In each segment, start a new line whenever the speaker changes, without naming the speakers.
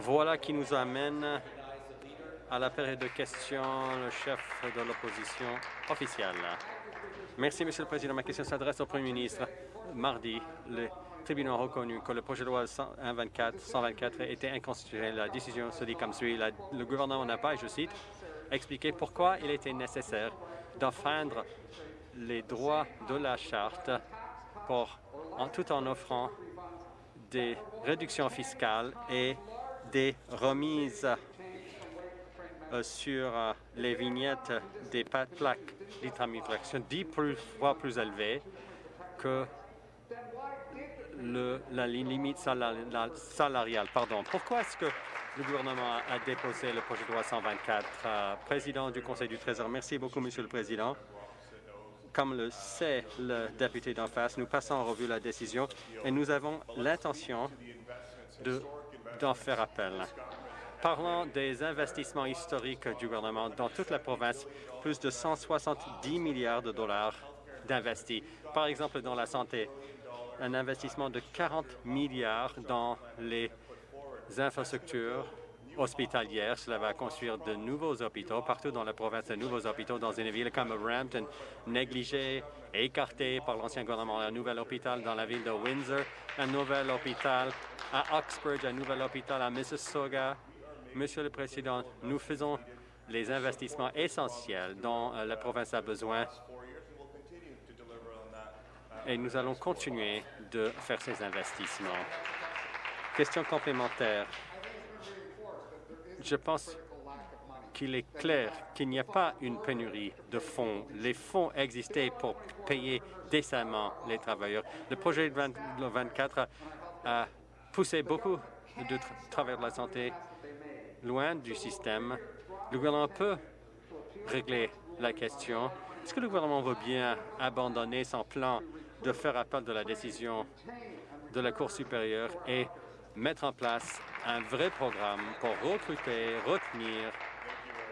Voilà qui nous amène à la période de questions, le chef de l'opposition officielle. Merci, Monsieur le Président. Ma question s'adresse au Premier ministre. Mardi, le tribunal a reconnu que le projet de loi 124, 124 était inconstitutionnel. La décision se dit comme suit. le gouvernement n'a pas, je cite, expliqué pourquoi il était nécessaire d'enfreindre les droits de la Charte en, tout en offrant des réductions fiscales et des remises euh, sur euh, les vignettes des plaques d'immatriculation dix fois plus élevées que le, la limite salariale. Pardon. Pourquoi est-ce que le gouvernement a déposé le projet de loi 124? Euh, président du Conseil du Trésor, merci beaucoup, Monsieur le Président. Comme le sait le député d'en face, nous passons en revue la décision et nous avons l'intention d'en faire appel. Parlons des investissements historiques du gouvernement dans toute la province, plus de 170 milliards de dollars d'investis. Par exemple, dans la santé, un investissement de 40 milliards dans les infrastructures hospitalières. Cela va construire de nouveaux hôpitaux partout dans la province, de nouveaux hôpitaux dans une ville comme Brampton, négligée et écartée par l'ancien gouvernement. Un nouvel hôpital dans la ville de Windsor, un nouvel hôpital à Oxford, un nouvel hôpital à Mississauga, Monsieur le Président, nous faisons les investissements essentiels dont euh, la province a besoin et nous allons continuer de faire ces investissements. Question complémentaire. Je pense qu'il est clair qu'il n'y a pas une pénurie de fonds. Les fonds existaient pour payer décemment les travailleurs. Le projet 24 a poussé beaucoup de travailleurs de la santé loin du système. Le gouvernement peut régler la question. Est-ce que le gouvernement veut bien abandonner son plan de faire appel de la décision de la Cour supérieure et mettre en place un vrai programme pour recruter, retenir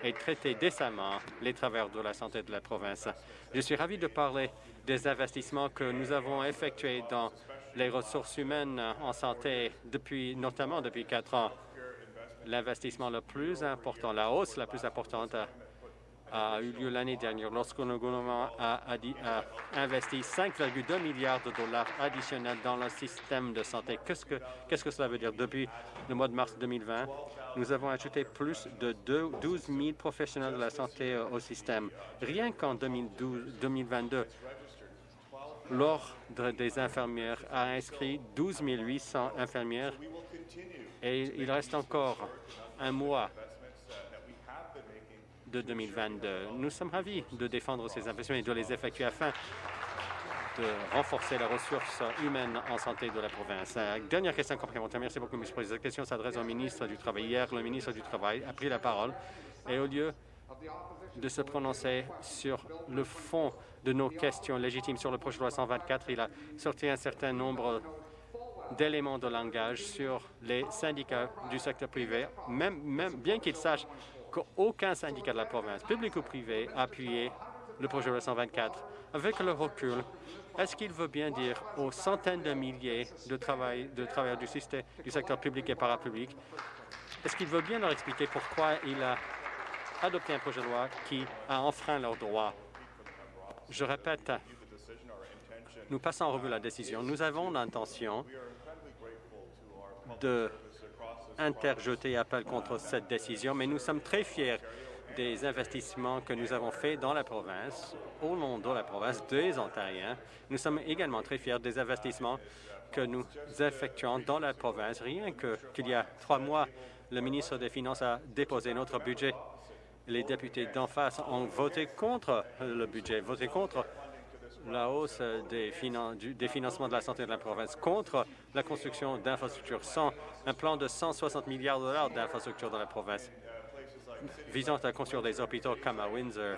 et traiter décemment les travailleurs de la santé de la province. Je suis ravi de parler des investissements que nous avons effectués dans les ressources humaines en santé, depuis, notamment depuis quatre ans l'investissement le plus important, la hausse la plus importante a, eu lieu l'année dernière lorsque le gouvernement a, investi 5,2 milliards de dollars additionnels dans le système de santé. Qu'est-ce que, cela veut dire? Depuis le mois de mars 2020, nous avons ajouté plus de 12 000 professionnels de la santé au système. Rien qu'en 2022, l'Ordre des infirmières a inscrit 12 800 infirmières et il reste encore un mois de 2022. Nous sommes ravis de défendre ces investissements et de les effectuer afin de renforcer les ressources humaines en santé de la province. Dernière question complémentaire. Merci beaucoup, M. le Président. Cette question s'adresse au ministre du Travail. Hier, le ministre du Travail a pris la parole et au lieu de se prononcer sur le fond de nos questions légitimes sur le projet de loi 124, il a sorti un certain nombre d'éléments de langage sur les syndicats du secteur privé, même, même bien qu'il sache qu'aucun syndicat de la province, public ou privé, a appuyé le projet de 124. Avec le recul, est-ce qu'il veut bien dire aux centaines de milliers de, de travailleurs du, système, du secteur public et parapublic, est-ce qu'il veut bien leur expliquer pourquoi il a adopté un projet de loi qui a enfreint leurs droits? Je répète, nous passons en revue la décision. Nous avons l'intention de interjeter appel contre cette décision, mais nous sommes très fiers des investissements que nous avons faits dans la province, au nom de la province, des Ontariens. Nous sommes également très fiers des investissements que nous effectuons dans la province. Rien qu'il y a trois mois, le ministre des Finances a déposé notre budget. Les députés d'en face ont voté contre le budget, voté contre la hausse des, financements de la santé de la province contre la construction d'infrastructures sans un plan de 160 milliards de dollars d'infrastructures dans la province visant à construire des hôpitaux comme à Windsor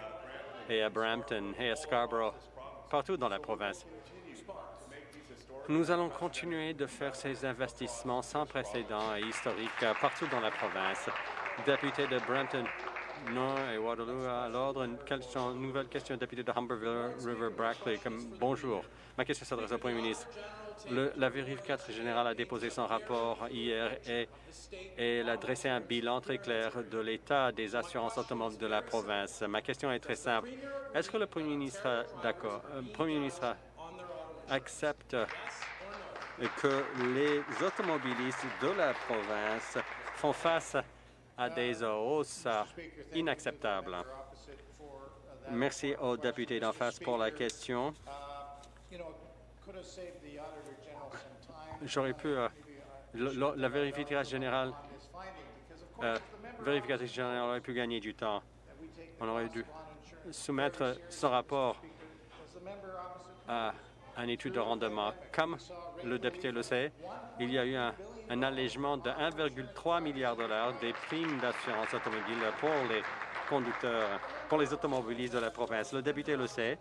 et à Brampton et à Scarborough, partout dans la province. Nous allons continuer de faire ces investissements sans précédent et historiques partout dans la province. Député de Brampton non, et Waterloo à l'ordre. Une, nouvelle question, député de Humberville River Brackley. Bonjour. Ma question s'adresse au Premier ministre. la vérificatrice générale a déposé son rapport hier et, elle a dressé un bilan très clair de l'état des assurances automobiles de la province. Ma question est très simple. Est-ce que le Premier ministre, d'accord, euh, Premier ministre accepte que les automobilistes de la province font face à des hausses inacceptables? Merci au député d'en face pour la question. J'aurais pu... Euh, la vérificatrice générale, euh, vérificatrice générale aurait pu gagner du temps. On aurait dû soumettre ce rapport à une étude de rendement. Comme le député le sait, il y a eu un, un allègement de 1,3 milliard de dollars des primes d'assurance automobile pour les conducteurs, pour les automobilistes de la province. Le député le sait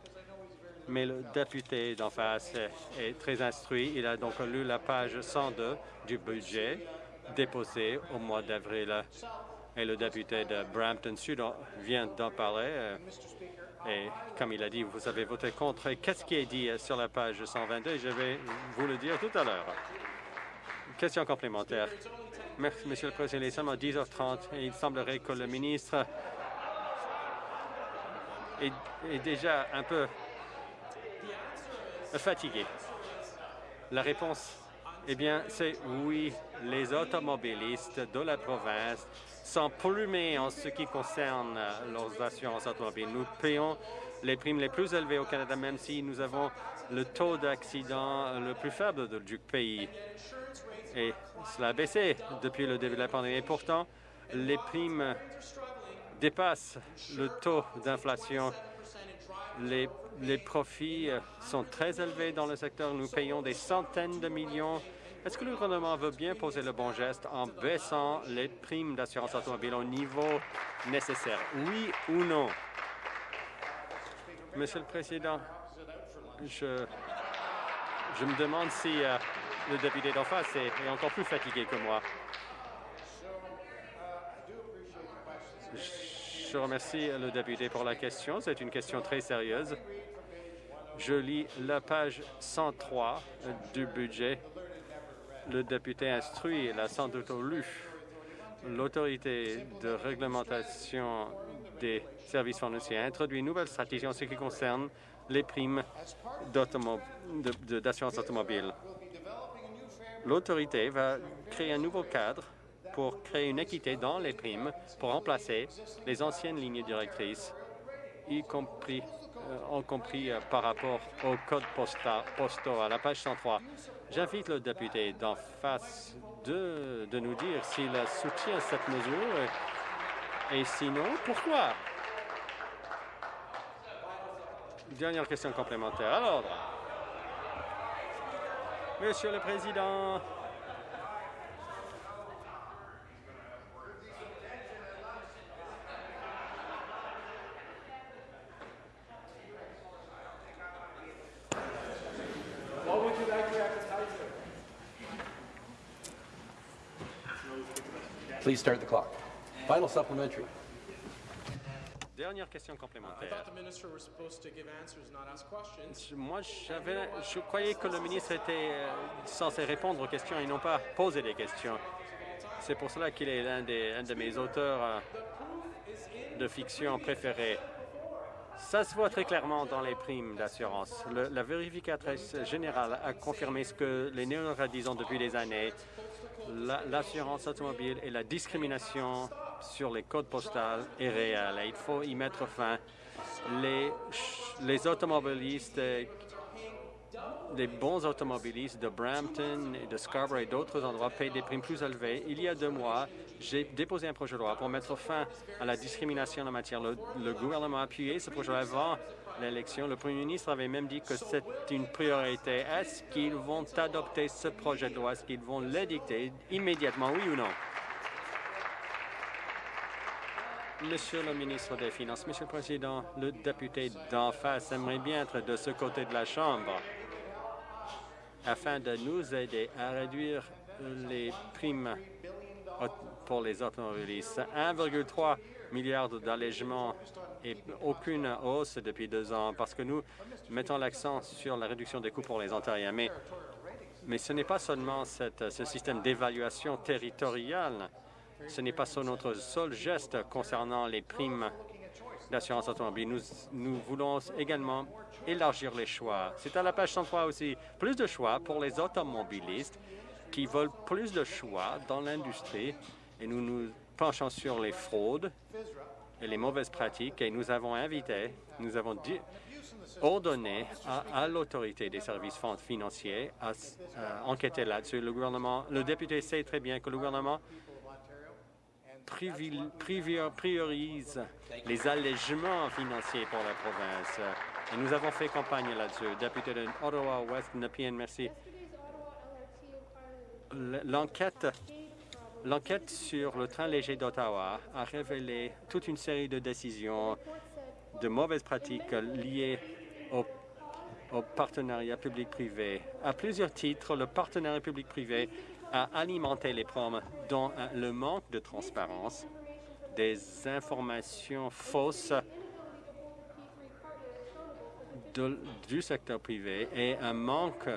mais le député d'en face est très instruit. Il a donc lu la page 102 du budget déposé au mois d'avril. Et le député de Brampton Sud vient d'en parler. Euh, et comme il a dit, vous avez voté contre. Qu'est-ce qui est dit sur la page 122? Je vais vous le dire tout à l'heure. Question complémentaire. Merci, Monsieur le Président. Il est seulement 10h30 et il semblerait que le ministre est déjà un peu fatigué. La réponse, eh bien, c'est oui, les automobilistes de la province sont plumés en ce qui concerne leurs assurances automobiles. Nous payons les primes les plus élevées au Canada, même si nous avons le taux d'accident le plus faible du pays. Et cela a baissé depuis le début de la pandémie. Et pourtant, les primes dépassent le taux d'inflation. Les les profits sont très élevés dans le secteur. Nous payons des centaines de millions. Est-ce que le gouvernement veut bien poser le bon geste en baissant les primes d'assurance automobile au niveau nécessaire? Oui ou non? Monsieur le Président, je, je me demande si euh, le député d'en face est, encore plus fatigué que moi. Je remercie le député pour la question. C'est une question très sérieuse. Je lis la page 103 du budget. Le député instruit, l'a sans doute lu, l'autorité de réglementation des services financiers a introduit une nouvelle stratégie en ce qui concerne les primes d'assurance automobile. L'autorité va créer un nouveau cadre pour créer une équité dans les primes pour remplacer les anciennes lignes directrices, y compris ont compris euh, par rapport au code postaux à la page 103. J'invite le député d'en face de, de nous dire s'il soutient cette mesure et sinon, pourquoi? Dernière question complémentaire. À l'ordre. Monsieur le Président,
Please start the clock. Final supplementary.
Dernière question complémentaire. Moi, je croyais que le ministre était euh, censé répondre aux questions et non pas poser des questions. C'est pour cela qu'il est l'un de mes auteurs euh, de fiction préférés. Ça se voit très clairement dans les primes d'assurance. La vérificatrice générale a confirmé ce que les néo disent depuis des années l'assurance automobile et la discrimination sur les codes postales est réelle et il faut y mettre fin. Les, automobilistes, les bons automobilistes de Brampton et de Scarborough et d'autres endroits payent des primes plus élevées. Il y a deux mois, j'ai déposé un projet de loi pour mettre fin à la discrimination en matière. Le, le gouvernement a appuyé ce projet avant l'élection. Le premier ministre avait même dit que c'est une priorité. Est-ce qu'ils vont adopter ce projet de loi? Est-ce qu'ils vont l'édicter immédiatement, oui ou non? Monsieur le ministre des Finances, Monsieur le Président, le député d'en face aimerait bien être de ce côté de la Chambre afin de nous aider à réduire les primes pour les automobilistes. 1,3 milliard d'allègements et aucune hausse depuis deux ans parce que nous mettons l'accent sur la réduction des coûts pour les Ontariens. Mais ce n'est pas seulement ce système d'évaluation territoriale, ce n'est pas notre seul geste concernant les primes d'assurance automobile. Nous, voulons également élargir les choix. C'est à la page 103 aussi. Plus de choix pour les automobilistes qui veulent plus de choix dans l'industrie et nous nous penchons sur les fraudes et les mauvaises pratiques et nous avons invité, nous avons ordonné à, l'autorité des services financiers à, enquêter là-dessus. Le gouvernement, le député sait très bien que le gouvernement priorise les allègements financiers pour la province. Et nous avons fait campagne là-dessus. Député de Ottawa-West, Nepean, merci. L'enquête L'enquête sur le train léger d'Ottawa a révélé toute une série de décisions de mauvaises pratiques liées au partenariat public-privé. À plusieurs titres, le partenariat public-privé a alimenté les problèmes dont le manque de transparence, des informations fausses du secteur privé et un manque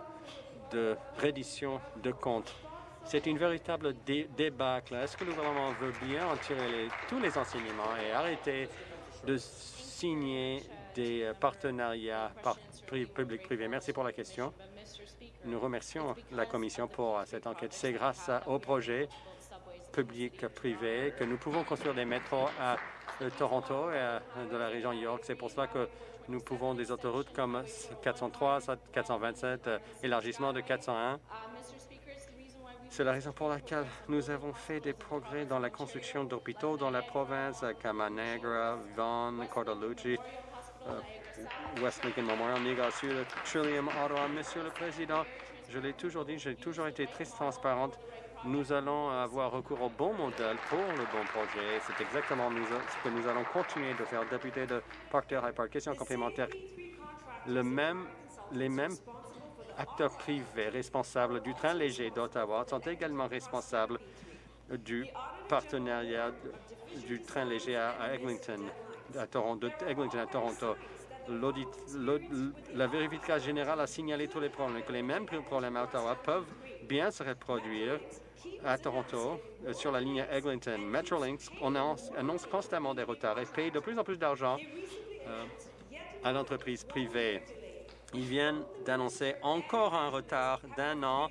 de reddition de comptes c'est une véritable débâcle. Est-ce que le gouvernement veut bien en tirer tous les enseignements et arrêter de signer des euh, partenariats public-privé? Merci pour la question. Nous remercions la Commission pour euh, cette enquête. C'est grâce au projet public-privé que nous pouvons construire des métros à euh, Toronto et de la région York. C'est pour cela que nous pouvons des autoroutes comme 403, 427, élargissement de 401 c'est la raison pour laquelle nous avons fait des progrès dans la construction d'hôpitaux dans la province, à Camanegra, Vaughan, Cordalucci, euh, West Lincoln Memorial, Niagara Sud, Trillium, Ottawa. Monsieur le Président, je l'ai toujours dit, j'ai toujours été très transparente. Nous allons avoir recours au bon modèle pour le bon projet. C'est exactement ce que nous allons continuer de faire. Député de Parker High Park, question complémentaire. Le les mêmes acteurs privés responsables du train léger d'Ottawa sont également responsables du partenariat du train léger à Eglinton à Toronto. La vérification générale a signalé tous les problèmes, que les mêmes problèmes à Ottawa peuvent bien se reproduire à Toronto euh, sur la ligne Eglinton. Metrolinx annonce, constamment des retards et paye de plus en plus d'argent euh, à l'entreprise privée. Ils viennent d'annoncer encore un retard d'un an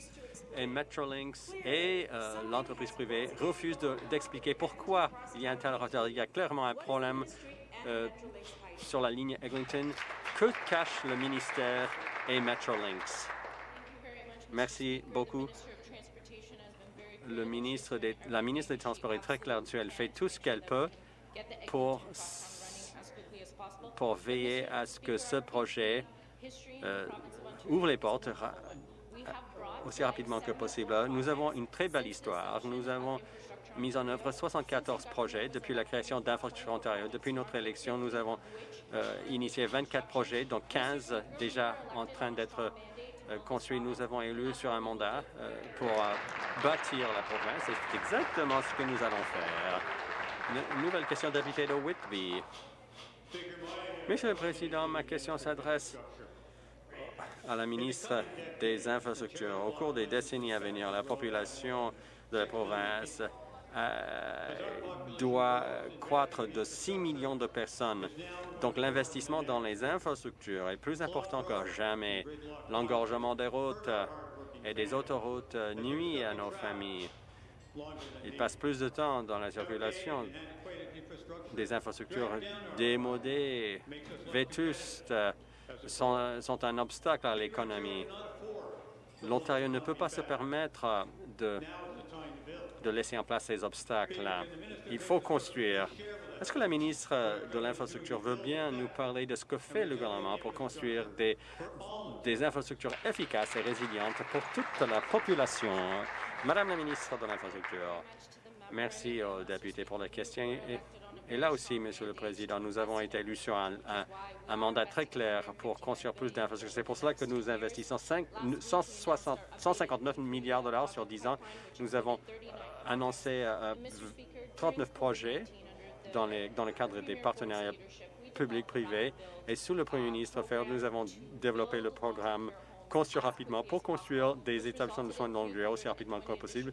et Metrolinx et euh, l'entreprise privée refusent d'expliquer pourquoi il y a un tel retard. Il y a clairement un problème sur la ligne Eglinton. Que cache le ministère et Metrolinx? Merci beaucoup. La ministre des Transports est très claire dessus. Elle fait tout ce qu'elle peut pour, pour veiller à ce que ce projet euh, ouvre les portes aussi rapidement que possible. Nous avons une très belle histoire. Nous avons mis en œuvre 74 projets depuis la création d'Infrastructure Ontario. Depuis notre élection, nous avons euh, initié 24 projets, dont 15 déjà en train d'être euh, construits. Nous avons élu sur un mandat pour bâtir la province. C'est exactement ce que nous allons faire. nouvelle question d'habité de Whitby. Monsieur le Président, ma question s'adresse à la ministre des Infrastructures. Au cours des décennies à venir, la population de la province euh, doit croître de 6 millions de personnes. Donc l'investissement dans les infrastructures est plus important que jamais. L'engorgement des routes et des autoroutes nuit à nos familles. Ils passent plus de temps dans la circulation des infrastructures démodées, vétustes, sont, sont un obstacle à l'économie. L'Ontario ne peut pas se permettre de, de laisser en place ces obstacles-là. Il faut construire. Est-ce que la ministre de l'Infrastructure veut bien nous parler de ce que fait le gouvernement pour construire des, des infrastructures efficaces et résilientes pour toute la population? Madame la ministre de l'Infrastructure, merci aux députés pour la question. Là aussi, Monsieur le Président, nous avons été élus sur un, mandat très clair pour construire plus d'infrastructures. C'est pour cela que nous investissons 159 milliards de dollars sur 10 ans. Nous avons euh, annoncé 39 euh, projets dans, le cadre des partenariats publics-privés. Et sous le Premier ministre Fer, nous avons développé le programme construire rapidement pour construire des établissements de soins de longue durée aussi rapidement que possible.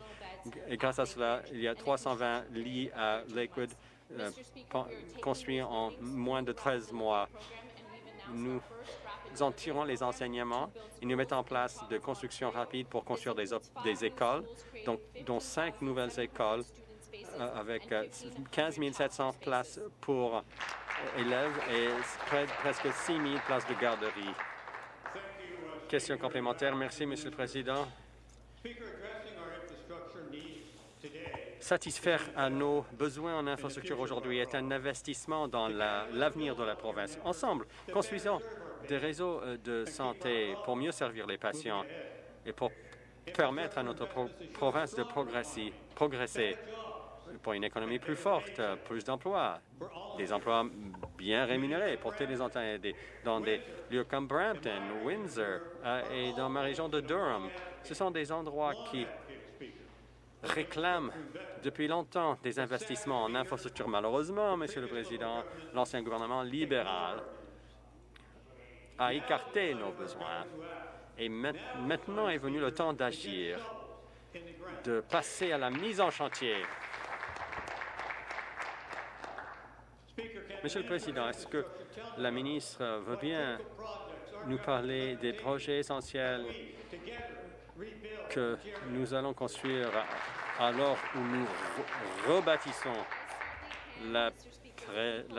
Et grâce à cela, il y a 320 lits à Lakewood euh, construits en moins de 13 mois. Nous en tirons les enseignements et nous mettons en place de construction rapide pour construire des, écoles, donc, dont cinq nouvelles écoles euh, avec 15 euh, 700 places pour élèves et presque 6 000 places de garderie. Question complémentaire. Merci, Monsieur le Président. Satisfaire à nos besoins en infrastructure aujourd'hui est un investissement dans l'avenir de la province. Ensemble, construisons des réseaux euh, de santé pour mieux servir les patients et pour permettre à notre province de progresser, pour une économie plus forte, plus d'emplois, des emplois bien rémunérés pour tous les employés dans des lieux comme Brampton, Windsor euh, et dans ma région de Durham. Ce sont des endroits qui réclament depuis longtemps des investissements en infrastructure. Malheureusement, Monsieur le Président, l'ancien gouvernement libéral a écarté nos besoins. Et maintenant est venu le temps d'agir, de passer à la mise en chantier Monsieur le Président, est-ce que la ministre veut bien nous parler des projets essentiels que nous allons construire alors où nous rebâtissons la,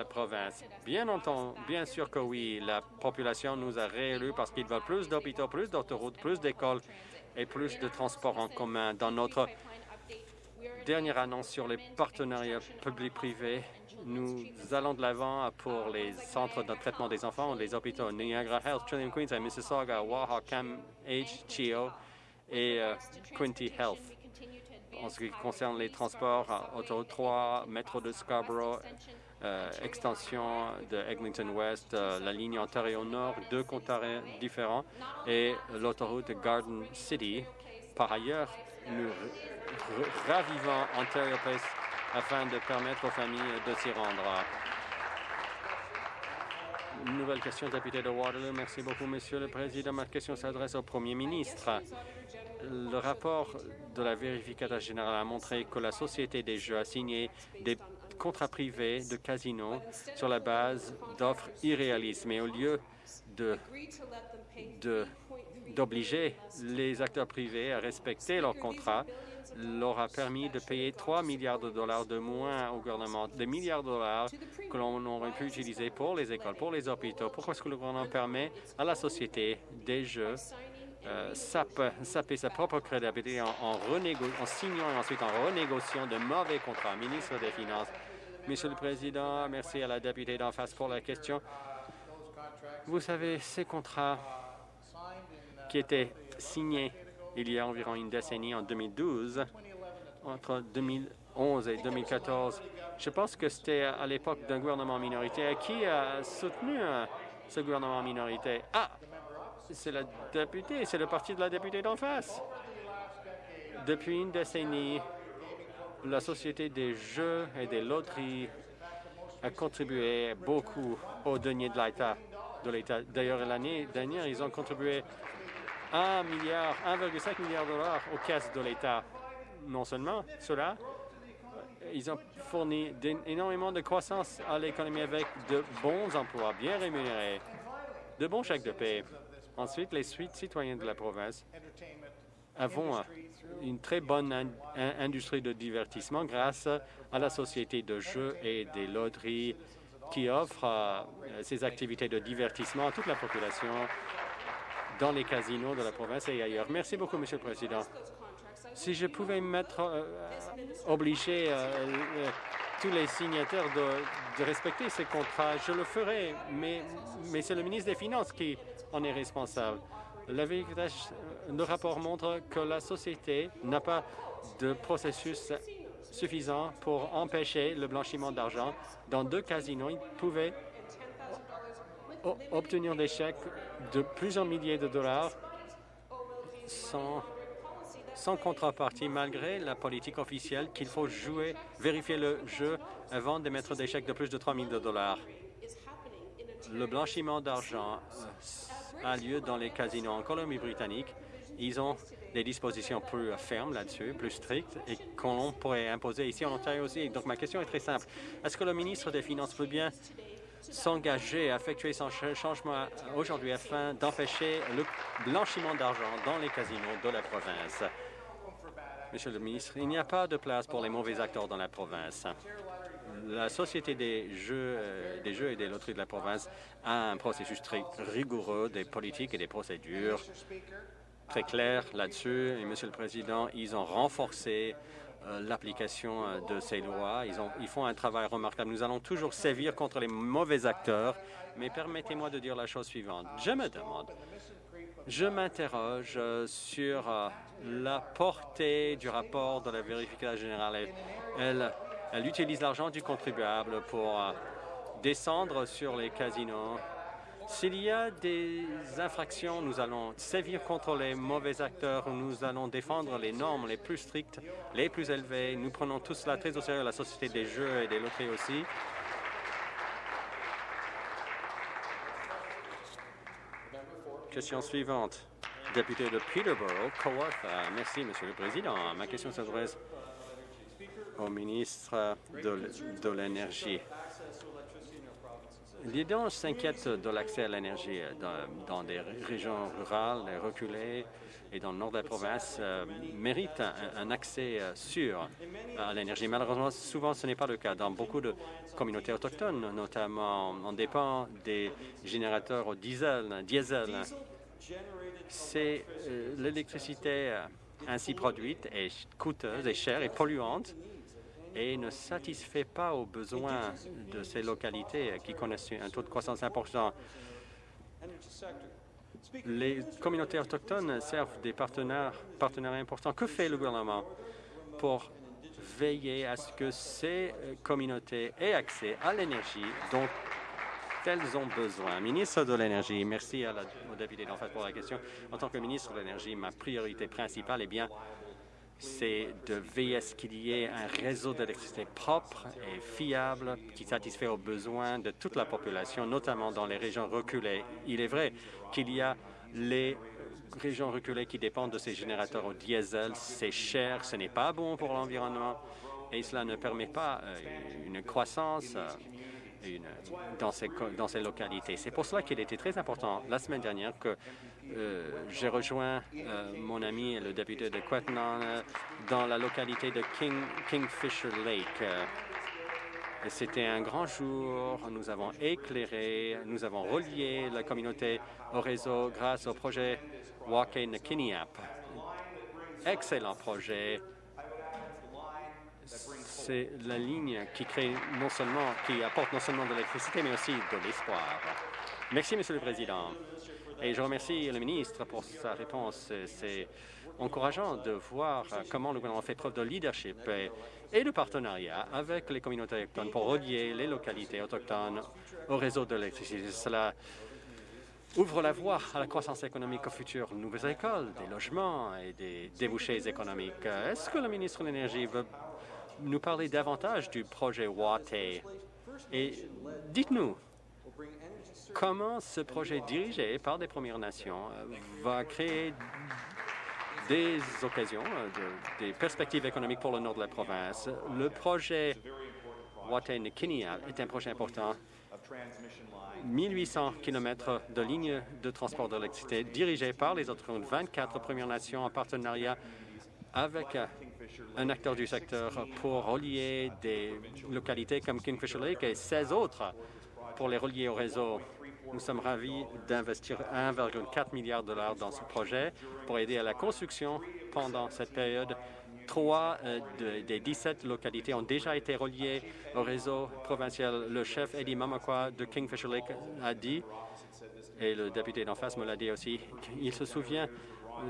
province. Bien entendu, bien sûr que oui, la population nous a réélus parce qu'ils veulent plus d'hôpitaux, plus d'autoroutes, plus d'écoles et plus de transports en commun. Dans notre dernière annonce sur les partenariats publics-privés, nous allons de l'avant pour les centres de traitement des enfants, les hôpitaux Niagara Health, Trillium Queensland, Mississauga, Waha, Cam, H, Chio et euh, Quinty Health. En ce qui concerne les transports, Auto 3, métro de Scarborough, euh, extension de Eglinton West, euh, la ligne Ontario-Nord, deux comptes différents, et l'autoroute Garden City. Par ailleurs, nous ravivons Ontario Place afin de permettre aux familles de s'y rendre. Nouvelle question, député de Waterloo. Merci beaucoup, Monsieur le Président. Ma question s'adresse au Premier ministre. Le rapport de la vérificateur générale a montré que la Société des jeux a signé des contrats privés de casinos sur la base d'offres irréalistes. Mais au lieu d'obliger les acteurs privés à respecter leurs contrats, leur a permis de payer 3 milliards de dollars de moins au gouvernement, des milliards de dollars que l'on aurait pu utiliser pour les écoles, pour les hôpitaux. Pourquoi est-ce que le gouvernement permet à la société des jeux euh, saper sa propre crédibilité en, en, signant et ensuite en renégociant de mauvais contrats. Ministre des Finances, Monsieur le Président, merci à la députée d'en face pour la question. Vous savez, ces contrats qui étaient signés il y a environ une décennie, en 2012, entre 2011 et 2014. Je pense que c'était à l'époque d'un gouvernement minoritaire. Qui a soutenu euh, ce gouvernement minoritaire? Ah, c'est la députée, c'est le parti de la députée d'en face. Depuis une décennie, la Société des jeux et des loteries a contribué beaucoup au denier de l'État. D'ailleurs, l'année dernière, ils ont contribué 1 milliard, 1,5 milliard de dollars aux caisses de l'État. Non seulement cela, ils ont fourni énormément de croissance à l'économie avec de bons emplois bien rémunérés, de bons chèques de paie. Ensuite, les suites citoyennes de la province avons une très bonne industrie de divertissement grâce à la société de jeux et des loteries qui offre euh, ces activités de divertissement à toute la population dans les casinos de la province et ailleurs. Merci beaucoup, Monsieur le Président. Si je pouvais mettre, euh, obliger euh, euh, tous les signataires de, respecter ces contrats, je le ferai, mais, mais c'est le ministre des Finances qui en est responsable. Le, rapport montre que la société n'a pas de processus suffisant pour empêcher le blanchiment d'argent. Dans deux casinos, ils pouvaient obtenir des chèques de plusieurs milliers de dollars sans, sans contrepartie, malgré la politique officielle qu'il faut jouer, vérifier le jeu avant de mettre des chèques de plus de 3 000 dollars. Le blanchiment d'argent a lieu dans les casinos en Colombie-Britannique. Ils ont des dispositions plus fermes là-dessus, plus strictes, et qu'on pourrait imposer ici en Ontario aussi. Donc ma question est très simple. Est-ce que le ministre des Finances peut bien s'engager à effectuer son changement aujourd'hui afin d'empêcher le blanchiment d'argent dans les casinos de la province? Monsieur le ministre, il n'y a pas de place pour les mauvais acteurs dans la province. La Société des jeux, euh, des jeux et des loteries de la province a un processus très rigoureux des politiques et des procédures très claires là-dessus. Et, Monsieur le Président, ils ont renforcé euh, l'application euh, de ces lois. Ils, ont, ils font un travail remarquable. Nous allons toujours sévir contre les mauvais acteurs, mais permettez-moi de dire la chose suivante. Je me demande, je m'interroge sur la portée du rapport de la vérification générale. Elle utilise l'argent du contribuable pour euh, descendre sur les casinos. S'il y a des infractions, nous allons sévir contre les mauvais acteurs, nous allons défendre les normes les plus strictes, les plus élevées. Nous prenons tout cela très au sérieux, la Société des jeux et des loteries aussi. Question suivante. Député de Peterborough, Kawartha. Merci, Monsieur le Président. Ma question s'adresse au ministre de, l'Énergie. L'IDON s'inquiète de l'accès à l'énergie dans, des régions rurales reculées et dans le nord de la province euh, mérite un, accès euh, sûr à l'énergie. Malheureusement, souvent, ce n'est pas le cas. Dans beaucoup de communautés autochtones, notamment, on dépend des générateurs au diesel. diesel. C'est euh, l'électricité ainsi produite est coûteuse et chère et polluante et ne satisfait pas aux besoins de ces localités qui connaissent un taux de croissance important. Les communautés autochtones servent des partenaires, importants. Que fait le gouvernement pour veiller à ce que ces communautés aient accès à l'énergie dont elles ont besoin? Ministre de l'Énergie, merci à la, au député d'en fait pour la question. En tant que ministre de l'Énergie, ma priorité principale est bien c'est de veiller à ce qu'il y ait un réseau d'électricité propre et fiable qui satisfait aux besoins de toute la population, notamment dans les régions reculées. Il est vrai qu'il y a les régions reculées qui dépendent de ces générateurs au diesel. C'est cher, ce n'est pas bon pour l'environnement et cela ne permet pas euh, une croissance euh, dans, ces, dans ces localités. C'est pour cela qu'il était très important la semaine dernière que j'ai rejoint euh, mon ami, le député de Quetnan, euh, dans la localité de King, Kingfisher Lake. C'était un grand jour. Nous avons éclairé, nous avons relié la communauté au réseau grâce au projet Walk in Kiniap. Excellent projet. C'est la ligne qui crée non seulement, qui apporte non seulement de l'électricité, mais aussi de l'espoir. Merci, Monsieur le Président. Et je remercie le ministre pour sa réponse. C'est encourageant de voir comment le gouvernement fait preuve de leadership et, de partenariat avec les communautés autochtones pour relier les localités autochtones au réseau de l'électricité. Cela ouvre la voie à la croissance économique au futur, nouvelles écoles, des logements et des débouchés économiques. Est-ce que le ministre de l'Énergie veut nous parler davantage du projet Watt Et dites-nous, comment ce projet dirigé par des Premières Nations euh, va créer des occasions, euh, des perspectives économiques pour le nord de la province. Le projet Watay-Nikinia est un projet important. 1800 km de lignes de transport d'électricité dirigées par les autres 24 Premières Nations en partenariat avec un acteur du secteur pour relier des localités comme Kingfisher Lake et 16 autres pour les relier au réseau nous sommes ravis d'investir 1,4 milliard de dollars dans ce projet pour aider à la construction pendant cette période. Trois euh, des 17 localités ont déjà été reliées au réseau provincial. Le chef Eddie Mamakwa de Kingfisher Lake a dit, et le député d'en face me l'a dit aussi, il se souvient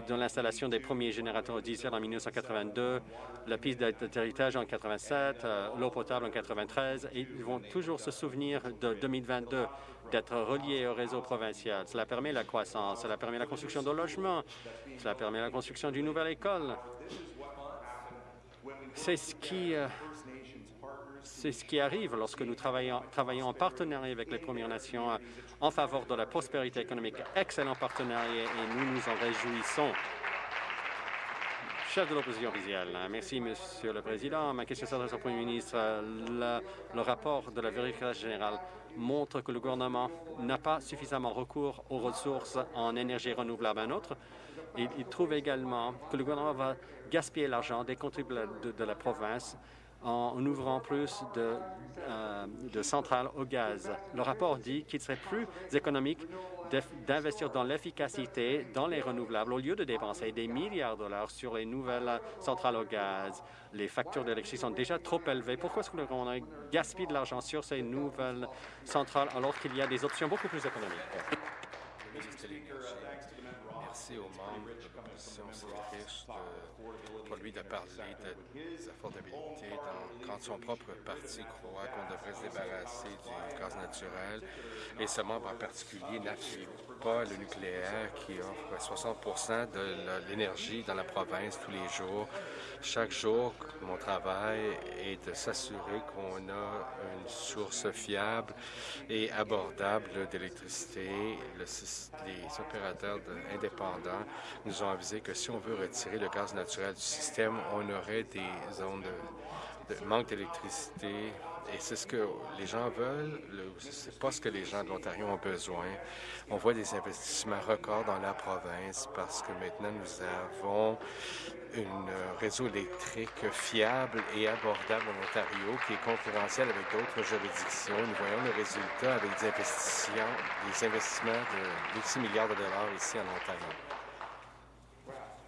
de l'installation des premiers générateurs diesel en 1982, la piste d'atterrissage en 1987, euh, l'eau potable en 1993, et ils vont toujours se souvenir de 2022 d'être reliés au réseau provincial. Cela permet la croissance, cela permet la construction de logements, cela permet la construction d'une nouvelle école. C'est ce qui, euh, C'est ce qui arrive lorsque nous travaillons, travaillons en partenariat avec les Premières Nations en faveur de la prospérité économique. Excellent partenariat et nous nous en réjouissons. Merci, Monsieur le Président. Ma question s'adresse au Premier ministre. Le, rapport de la vérification générale montre que le gouvernement n'a pas suffisamment recours aux ressources en énergie renouvelable. Un autre, il, trouve également que le gouvernement va gaspiller l'argent des contribuables de, la province en ouvrant plus de, euh, de centrales au gaz. Le rapport dit qu'il serait plus économique d'investir dans l'efficacité, dans les renouvelables, au lieu de dépenser des milliards de dollars sur les nouvelles centrales au gaz. Les factures d'électricité sont déjà trop élevées. Pourquoi est-ce gouvernement gaspille de l'argent sur ces nouvelles centrales alors qu'il y a des options beaucoup plus économiques?
Merci aux membres de de, pour de parler de, des affordabilités dans, quand son propre parti croit qu'on devrait se débarrasser du gaz naturel. Et ce membre en particulier n'appuie pas le nucléaire qui offre 60 de l'énergie dans la province tous les jours. Chaque jour, mon travail est de s'assurer qu'on a une source fiable et abordable d'électricité. Les opérateurs indépendants nous ont avisé que si on veut retirer le gaz naturel du système, on aurait des zones de, manque d'électricité et c'est ce que les gens veulent, c'est pas ce que les gens de l'Ontario ont besoin. On voit des investissements records dans la province parce que maintenant nous avons un réseau électrique fiable et abordable en Ontario qui est concurrentiel avec d'autres juridictions. Nous voyons le résultat avec des investissements, des investissements de 8 milliards de dollars ici en Ontario.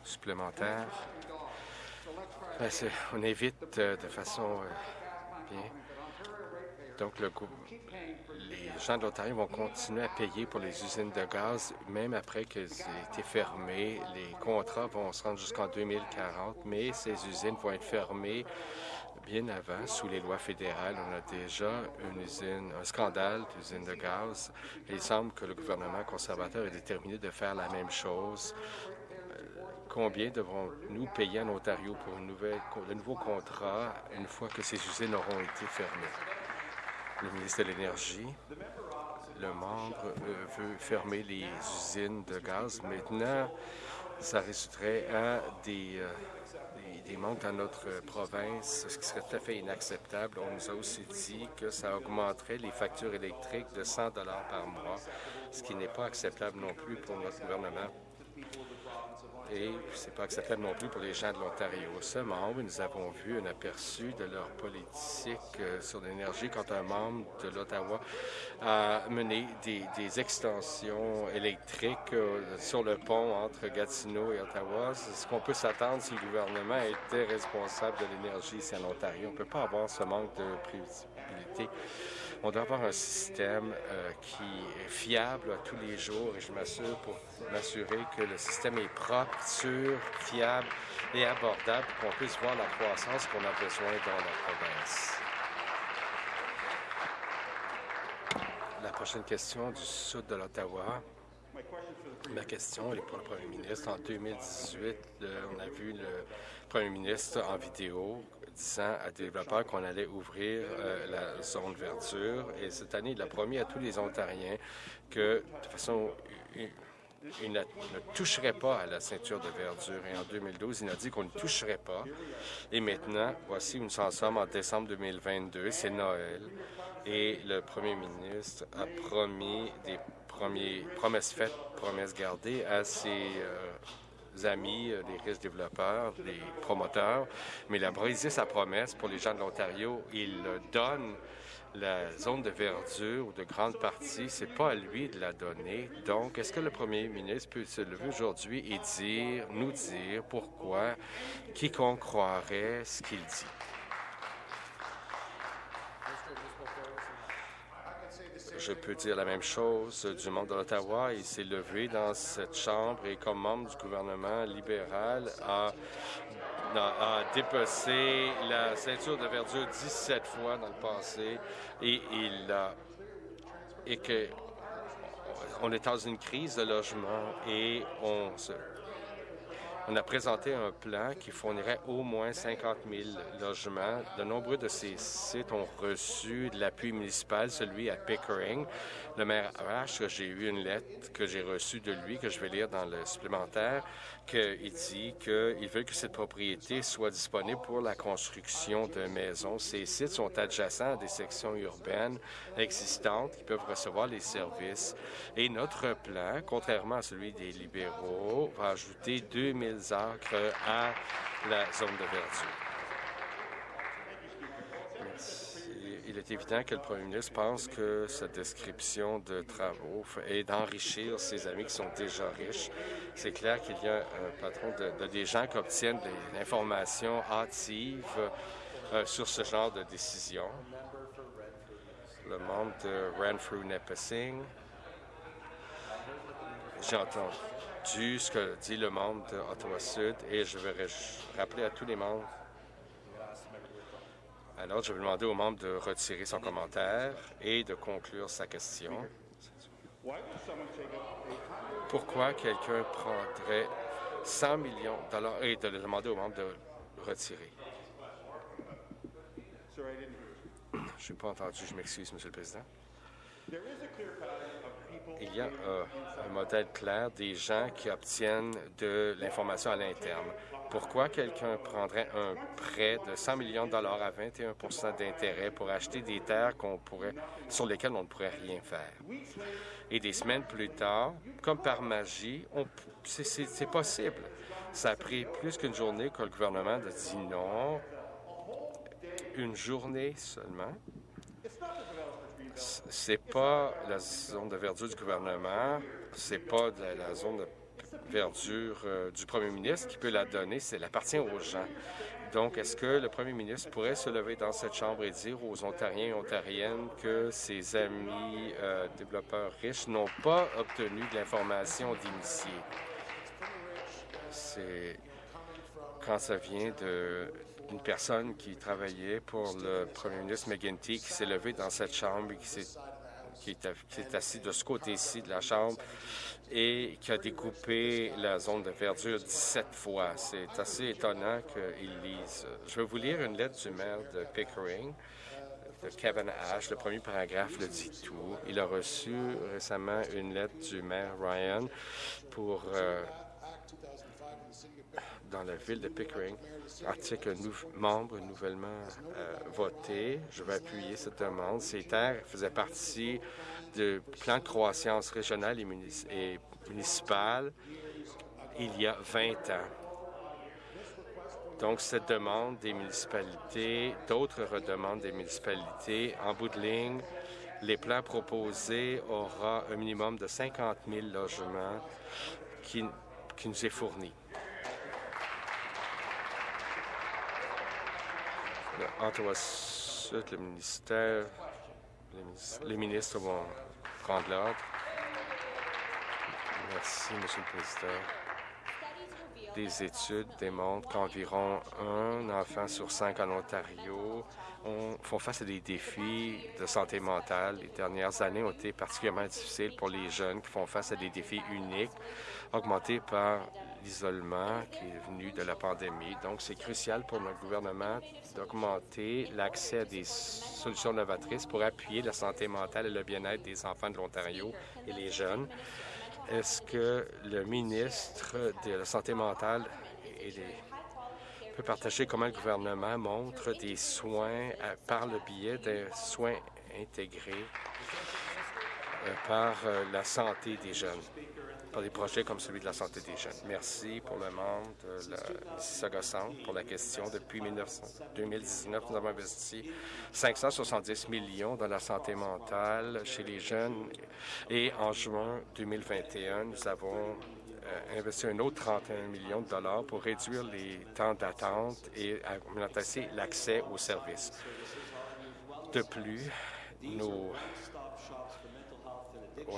Supplémentaire. Ben, on évite euh, de façon euh, bien. Donc, le, les gens de l'Ontario vont continuer à payer pour les usines de gaz, même après qu'elles aient été fermées. Les contrats vont se rendre jusqu'en 2040, mais ces usines vont être fermées bien avant, sous les lois fédérales. On a déjà une usine, un scandale d'usine de gaz. Il semble que le gouvernement conservateur est déterminé de faire la même chose. Combien devrons-nous payer en Ontario pour une nouvelle, de nouveaux contrats une fois que ces usines auront été fermées? le ministre de l'Énergie, le membre euh, veut fermer les usines de gaz. Maintenant, ça résulterait à des, euh, manques dans notre province, ce qui serait tout à fait inacceptable. On nous a aussi dit que ça augmenterait les factures électriques de 100 par mois, ce qui n'est pas acceptable non plus pour notre gouvernement et c'est pas acceptable non plus pour les gens de l'Ontario. Ce membre, nous avons vu un aperçu de leur politique euh, sur l'énergie quand un membre de l'Ottawa a mené des, extensions électriques euh, sur le pont entre Gatineau et Ottawa. C'est ce qu'on peut s'attendre si le gouvernement était responsable de l'énergie ici en Ontario. On ne peut pas avoir ce manque de prévisibilité. On doit avoir un système euh, qui est fiable à tous les jours et je m'assure pour m'assurer que le système est propre, sûr, fiable et abordable pour qu'on puisse voir la croissance qu'on a besoin dans la province. La prochaine question du sud de l'Ottawa. Ma question est pour le premier ministre. En 2018, le, on a vu le premier ministre en vidéo disant à des développeurs qu'on allait ouvrir euh, la zone verdure. Et cette année, il a promis à tous les Ontariens que, de façon il ne, ne, toucherait pas à la ceinture de verdure. Et en 2012, il a dit qu'on ne toucherait pas. Et maintenant, voici où nous en sommes en décembre 2022. C'est Noël. Et le premier ministre a promis des premiers, promesses faites, promesses gardées à ses euh, amis, euh, les risques développeurs, les promoteurs, mais il a brisé sa promesse pour les gens de l'Ontario. Il donne la zone de verdure ou de grande partie, c'est pas à lui de la donner. Donc, est-ce que le premier ministre peut se lever aujourd'hui et dire, nous dire pourquoi quiconque croirait ce qu'il dit? Je peux dire la même chose du monde de l'Ottawa. Il s'est levé dans cette chambre et, comme membre du gouvernement libéral, a, dépecé la ceinture de verdure 17 fois dans le passé et il a et que on est dans une crise de logement et on se On a présenté un plan qui fournirait au moins 50 000 logements. De nombreux de ces sites ont reçu de l'appui municipal, celui à Pickering. Le maire H, j'ai eu une lettre que j'ai reçue de lui, que je vais lire dans le supplémentaire, qu'il dit qu'il veut que cette propriété soit disponible pour la construction de maisons. Ces sites sont adjacents à des sections urbaines existantes qui peuvent recevoir les services. Et notre plan, contrairement à celui des libéraux, va ajouter 2000 acres à la zone de verdure. Il est évident que le premier ministre pense que cette description de travaux est d'enrichir ses amis qui sont déjà riches. C'est clair qu'il y a un patron de, des gens qui obtiennent des informations hâtives euh, sur ce genre de décision. Le membre de Renfrew Nipissing. J'ai entendu ce que dit le membre d'Ottawa Sud et je vais rappeler à tous les membres alors, je vais demander au membre de retirer son commentaire et de conclure sa question. Pourquoi quelqu'un prendrait 100 millions de dollars et de demander au membre de retirer? Je n'ai pas entendu, je m'excuse, Monsieur le Président. Il y a euh, un modèle clair des gens qui obtiennent de l'information à l'interne. Pourquoi quelqu'un prendrait un prêt de 100 millions de dollars à 21% d'intérêt pour acheter des terres qu'on pourrait, sur lesquelles on ne pourrait rien faire? Et des semaines plus tard, comme par magie, c'est possible. Ça a pris plus qu'une journée que le gouvernement a dit non. Une journée seulement. C'est pas la zone de verdure du gouvernement, c'est pas la zone de verdure euh, du premier ministre qui peut la donner, c'est appartient aux gens. Donc, est-ce que le premier ministre pourrait se lever dans cette chambre et dire aux Ontariens et Ontariennes que ses amis euh, développeurs riches n'ont pas obtenu de l'information d'initié? C'est quand ça vient d'une personne qui travaillait pour le premier ministre McGuinty qui s'est levé dans cette chambre et qui s'est qui est, assis de ce côté-ci de la Chambre et qui a découpé la zone de verdure 17 fois. C'est assez étonnant qu'il lise. Je vais vous lire une lettre du maire de Pickering, de Kevin Ash. Le premier paragraphe le dit tout. Il a reçu récemment une lettre du maire Ryan pour... Euh, dans la ville de Pickering, article membre nouvellement euh, voté. Je vais appuyer cette demande. Ces terres faisaient partie du plan de croissance régional et, municipal il y a 20 ans. Donc, cette demande des municipalités, d'autres redemandes des municipalités, en bout de ligne, les plans proposés aura un minimum de 50 000 logements qui, qui nous est fourni. Ottawa le ministère, les, ministres vont prendre l'ordre. Merci, Monsieur le Président. Des études démontrent qu'environ un enfant sur cinq en Ontario font face à des défis de santé mentale. Les dernières années ont été particulièrement difficiles pour les jeunes qui font face à des défis uniques, augmentés par l'isolement qui est venu de la pandémie. Donc, c'est crucial pour notre gouvernement d'augmenter l'accès à des solutions novatrices pour appuyer la santé mentale et le bien-être des enfants de l'Ontario et les jeunes. Est-ce que le ministre de la Santé mentale peut partager comment le gouvernement montre des soins euh, par le biais d'un soins intégrés euh, par euh, la santé des jeunes? Des projets comme celui de la santé des jeunes. Merci pour le membre de la Mississauga Centre pour la question. Depuis 2019, nous avons investi 570 millions dans la santé mentale chez les jeunes et en juin 2021, nous avons euh, investi un autre 31 millions de dollars pour réduire les temps d'attente et augmenter l'accès aux services. De plus, nos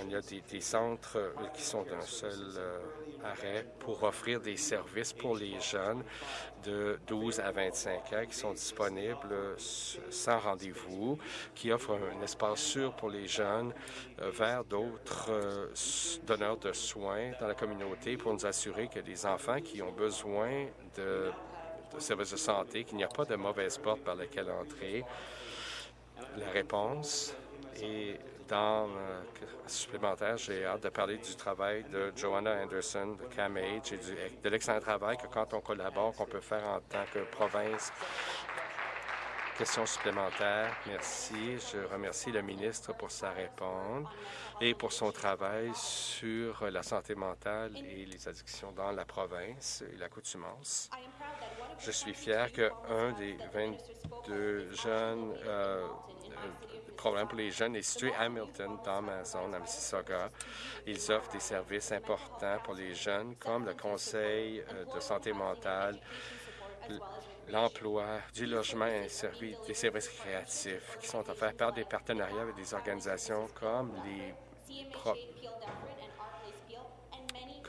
y a des, centres euh, qui sont d'un seul, euh, arrêt pour offrir des services pour les jeunes de 12 à 25 ans qui sont disponibles sans rendez-vous, qui offrent un espace sûr pour les jeunes euh, vers d'autres euh, donneurs de soins dans la communauté pour nous assurer que les enfants qui ont besoin de, de services de santé, qu'il n'y a pas de mauvaise porte par laquelle entrer. La réponse est dans euh, supplémentaire, j'ai hâte de parler du travail de Joanna Anderson, de CAMH et de l'excellent travail que quand on collabore, qu'on peut faire en tant que province. Question supplémentaire. Merci. Je remercie le ministre pour sa réponse et pour son travail sur la santé mentale et les addictions dans la province et l'accoutumance. Je suis fier qu'un des 22 jeunes euh, problème pour les jeunes est situé à Hamilton, dans ma zone, à Mississauga. Ils offrent des services importants pour les jeunes, comme le conseil euh, de santé mentale, l'emploi, du logement et des services créatifs qui sont offerts par des partenariats avec des organisations comme les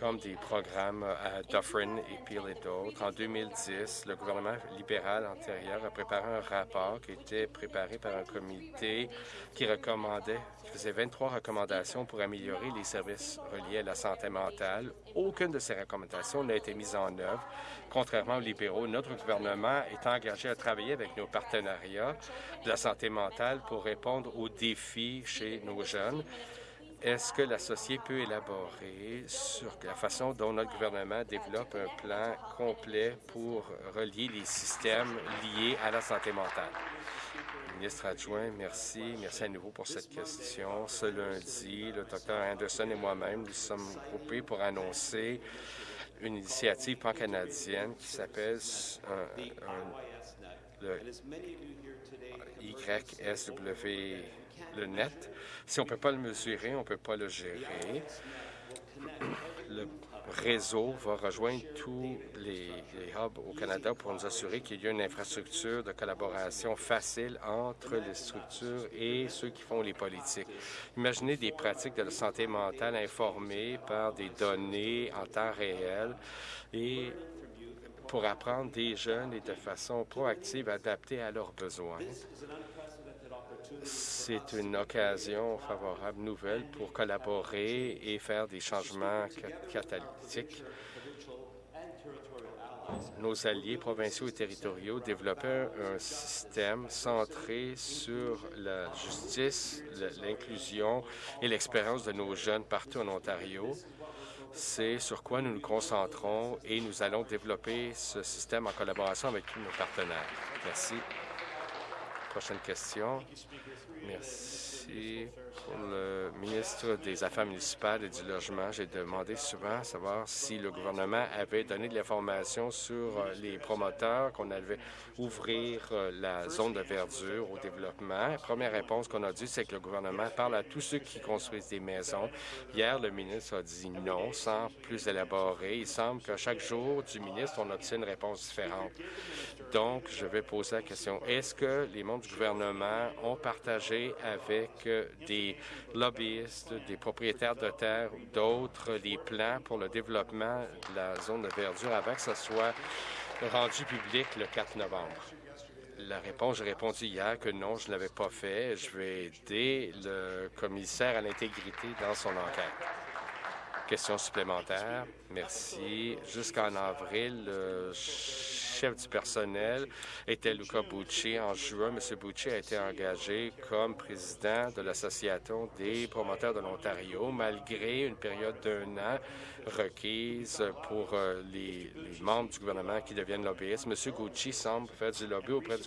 comme des programmes à Dufferin et Peel et d'autres. En 2010, le gouvernement libéral antérieur a préparé un rapport qui était préparé par un comité qui recommandait, qui faisait 23 recommandations pour améliorer les services reliés à la santé mentale. Aucune de ces recommandations n'a été mise en œuvre. Contrairement aux libéraux, notre gouvernement est engagé à travailler avec nos partenariats de la santé mentale pour répondre aux défis chez nos jeunes est-ce que l'associé peut élaborer sur la façon dont notre gouvernement développe un plan complet pour relier les systèmes liés à la santé mentale? Ministre adjoint, merci. Merci à nouveau pour cette question. Ce lundi, le Dr Anderson et moi-même nous sommes groupés pour annoncer une initiative pan-canadienne qui s'appelle le YSW le net. Si on ne peut pas le mesurer, on ne peut pas le gérer. Le réseau va rejoindre tous les, hubs au Canada pour nous assurer qu'il y a une infrastructure de collaboration facile entre les structures et ceux qui font les politiques. Imaginez des pratiques de la santé mentale informées par des données en temps réel et pour apprendre des jeunes et de façon proactive adaptée à leurs besoins. C'est une occasion favorable nouvelle pour collaborer et faire des changements catalytiques. Nos alliés provinciaux et territoriaux développaient un système centré sur la justice, l'inclusion et l'expérience de nos jeunes partout en Ontario. C'est sur quoi nous nous concentrons et nous allons développer ce système en collaboration avec tous nos partenaires. Merci. Prochaine question. Merci. Pour le ministre des Affaires municipales et du Logement, j'ai demandé souvent savoir si le gouvernement avait donné de l'information sur euh, les promoteurs, qu'on allait ouvrir euh, la zone de verdure au développement. La première réponse qu'on a dit, c'est que le gouvernement parle à tous ceux qui construisent des maisons. Hier, le ministre a dit non, sans plus élaborer. Il semble qu'à chaque jour du ministre, on obtient une réponse différente. Donc, je vais poser la question, est-ce que les membres du gouvernement ont partagé avec euh, des lobbyistes, des propriétaires de terre ou d'autres des plans pour le développement de la zone de verdure avant que ce soit rendu public le 4 novembre? La réponse, j'ai répondu hier que non, je ne l'avais pas fait. Je vais aider le commissaire à l'intégrité dans son enquête. Question supplémentaire. Merci. Jusqu'en avril, le chef du personnel était Luca Bucci. En juin, M. Bucci a été engagé comme président de l'Association des promoteurs de l'Ontario, malgré une période d'un an requise pour euh, les, membres du gouvernement qui deviennent lobbyistes. M. Gucci semble faire du lobby auprès du,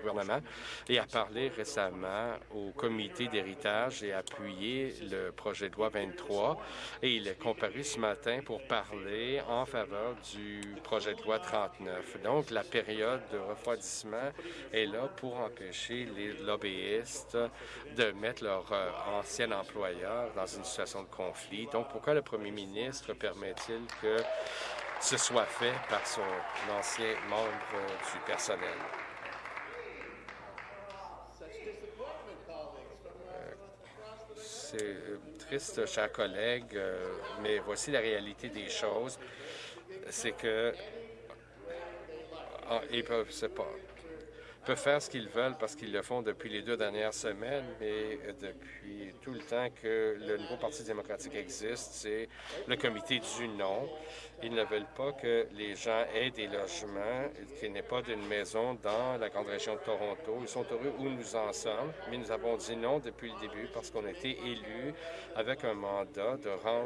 gouvernement et a parlé récemment au comité d'héritage et a appuyé le projet de loi 23 et il est comparu ce matin pour parler en faveur du projet de loi 39. Donc, la période de refroidissement est là pour empêcher les lobbyistes de mettre leur euh, ancien employeur dans une situation de conflit. Donc, pourquoi le premier ministre permet-il que ce soit fait par son ancien membre du personnel? C'est euh, triste, chers collègues, euh, mais voici la réalité des choses. C'est que ah, ils peuvent, pas, peuvent faire ce qu'ils veulent parce qu'ils le font depuis les deux dernières semaines, mais depuis tout le temps que le nouveau Parti démocratique existe, c'est le comité du non. Ils ne veulent pas que les gens aient des logements, qu'il n'y pas d'une maison dans la grande région de Toronto. Ils sont heureux où nous en sommes, mais nous avons dit non depuis le début parce qu'on a été élus avec un mandat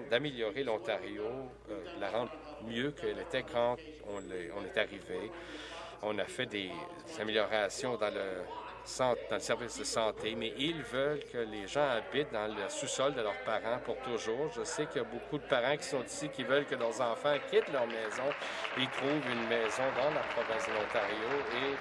d'améliorer l'Ontario, euh, la rendre mieux qu'elle était quand on est arrivé. On a fait des améliorations dans le dans le service de santé, mais ils veulent que les gens habitent dans le sous-sol de leurs parents pour toujours. Je sais qu'il y a beaucoup de parents qui sont ici qui veulent que leurs enfants quittent leur maison et trouvent une maison dans la province de l'Ontario et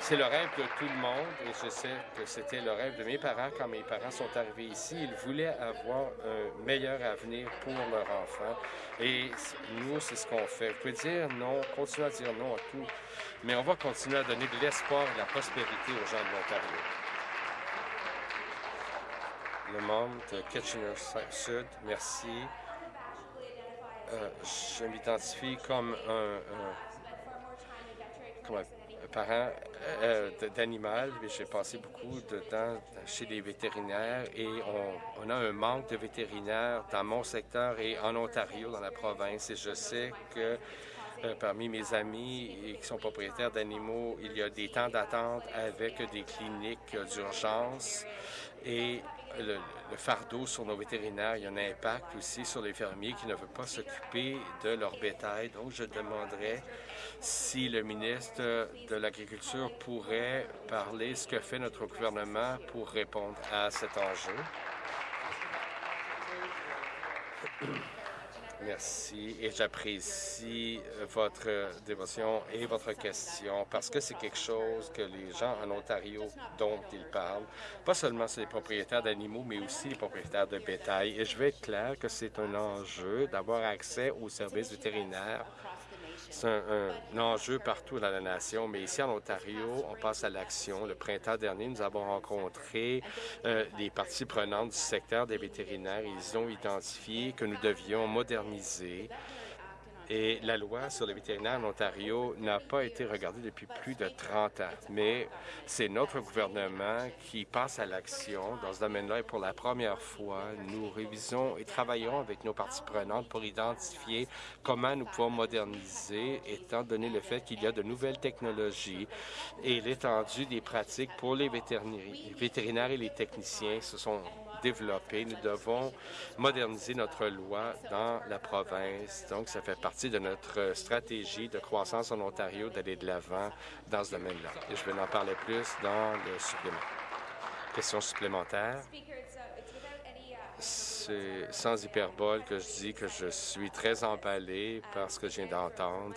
c'est le rêve de tout le monde et je sais que c'était le rêve de mes parents quand mes parents sont arrivés ici. Ils voulaient avoir un meilleur avenir pour leur enfant et nous, c'est ce qu'on fait. Vous pouvez dire non, continuer à dire non à tout, mais on va continuer à donner de l'espoir et de la prospérité aux gens de l'Ontario. Le membre de Kitchener-Sud, merci. Euh, je m'identifie comme un, parent euh, d'animal. J'ai passé beaucoup de temps chez les vétérinaires et on, a un manque de vétérinaires dans mon secteur et en Ontario, dans la province. Et je sais que euh, parmi mes amis qui sont propriétaires d'animaux, il y a des temps d'attente avec des cliniques d'urgence et le, fardeau sur nos vétérinaires, il y a un impact aussi sur les fermiers qui ne veulent pas s'occuper de leur bétail. Donc, je demanderais si le ministre de l'Agriculture pourrait parler ce que fait notre gouvernement pour répondre à cet enjeu. Merci et j'apprécie euh, votre dévotion et votre question parce que c'est quelque chose que les gens en Ontario dont ils parlent, pas seulement les propriétaires d'animaux, mais aussi les propriétaires de bétail. Et je vais être clair que c'est un enjeu d'avoir accès aux services vétérinaires c'est un, enjeu partout dans la nation, mais ici en Ontario, on passe à l'action. Le printemps dernier, nous avons rencontré euh, les parties prenantes du secteur des vétérinaires. Ils ont identifié que nous devions moderniser et la loi sur les vétérinaires en Ontario n'a pas été regardée depuis plus de 30 ans. Mais c'est notre gouvernement qui passe à l'action dans ce domaine-là et pour la première fois, nous révisons et travaillons avec nos parties prenantes pour identifier comment nous pouvons moderniser, étant donné le fait qu'il y a de nouvelles technologies et l'étendue des pratiques pour les vétérinaires et les techniciens sont développer. Nous devons moderniser notre loi dans la province. Donc, ça fait partie de notre stratégie de croissance en Ontario d'aller de l'avant dans ce domaine-là. Et je vais en parler plus dans le supplément. Question supplémentaire. C'est sans hyperbole que je dis que je suis très emballé parce que je viens d'entendre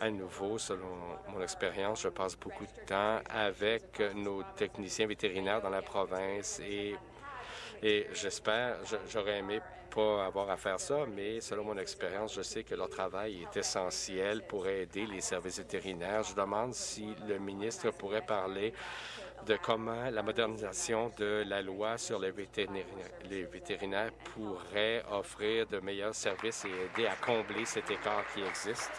à nouveau, selon mon expérience, je passe beaucoup de temps avec nos techniciens vétérinaires dans la province et et j'espère, j'aurais aimé pas avoir à faire ça, mais selon mon expérience, je sais que leur travail est essentiel pour aider les services vétérinaires. Je demande si le ministre pourrait parler de comment la modernisation de la loi sur les vétérinaires, les vétérinaires pourrait offrir de meilleurs services et aider à combler cet écart qui existe.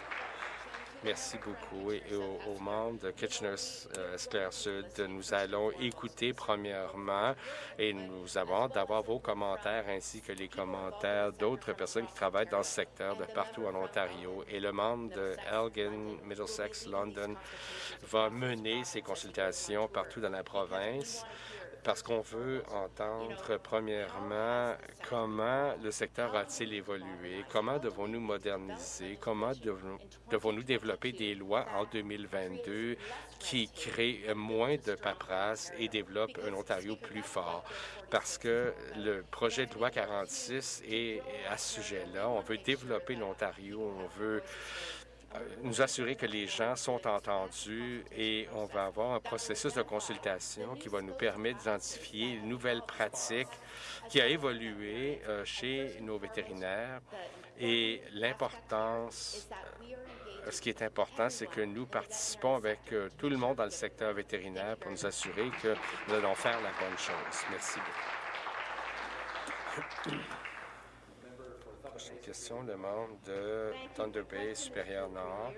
Merci beaucoup. Et aux, membres de Kitchener-Sclair-Sud, euh, nous allons écouter premièrement et nous avons d'avoir vos commentaires ainsi que les commentaires d'autres personnes qui travaillent dans ce secteur de partout en Ontario. Et le membre de Elgin, Middlesex, London va mener ces consultations partout dans la province parce qu'on veut entendre, premièrement, comment le secteur a-t-il évolué, comment devons-nous moderniser, comment devons-nous développer des lois en 2022 qui créent moins de paperasse et développent un Ontario plus fort. Parce que le projet de loi 46 est à ce sujet-là. On veut développer l'Ontario, on veut nous assurer que les gens sont entendus et on va avoir un processus de consultation qui va nous permettre d'identifier une nouvelle pratique qui a évolué euh, chez nos vétérinaires et l'importance euh, ce qui est important, c'est que nous participons avec tout le monde dans le secteur vétérinaire pour nous assurer que nous allons faire la bonne chose. Merci beaucoup. Question, de Thunder Bay supérieur Nord.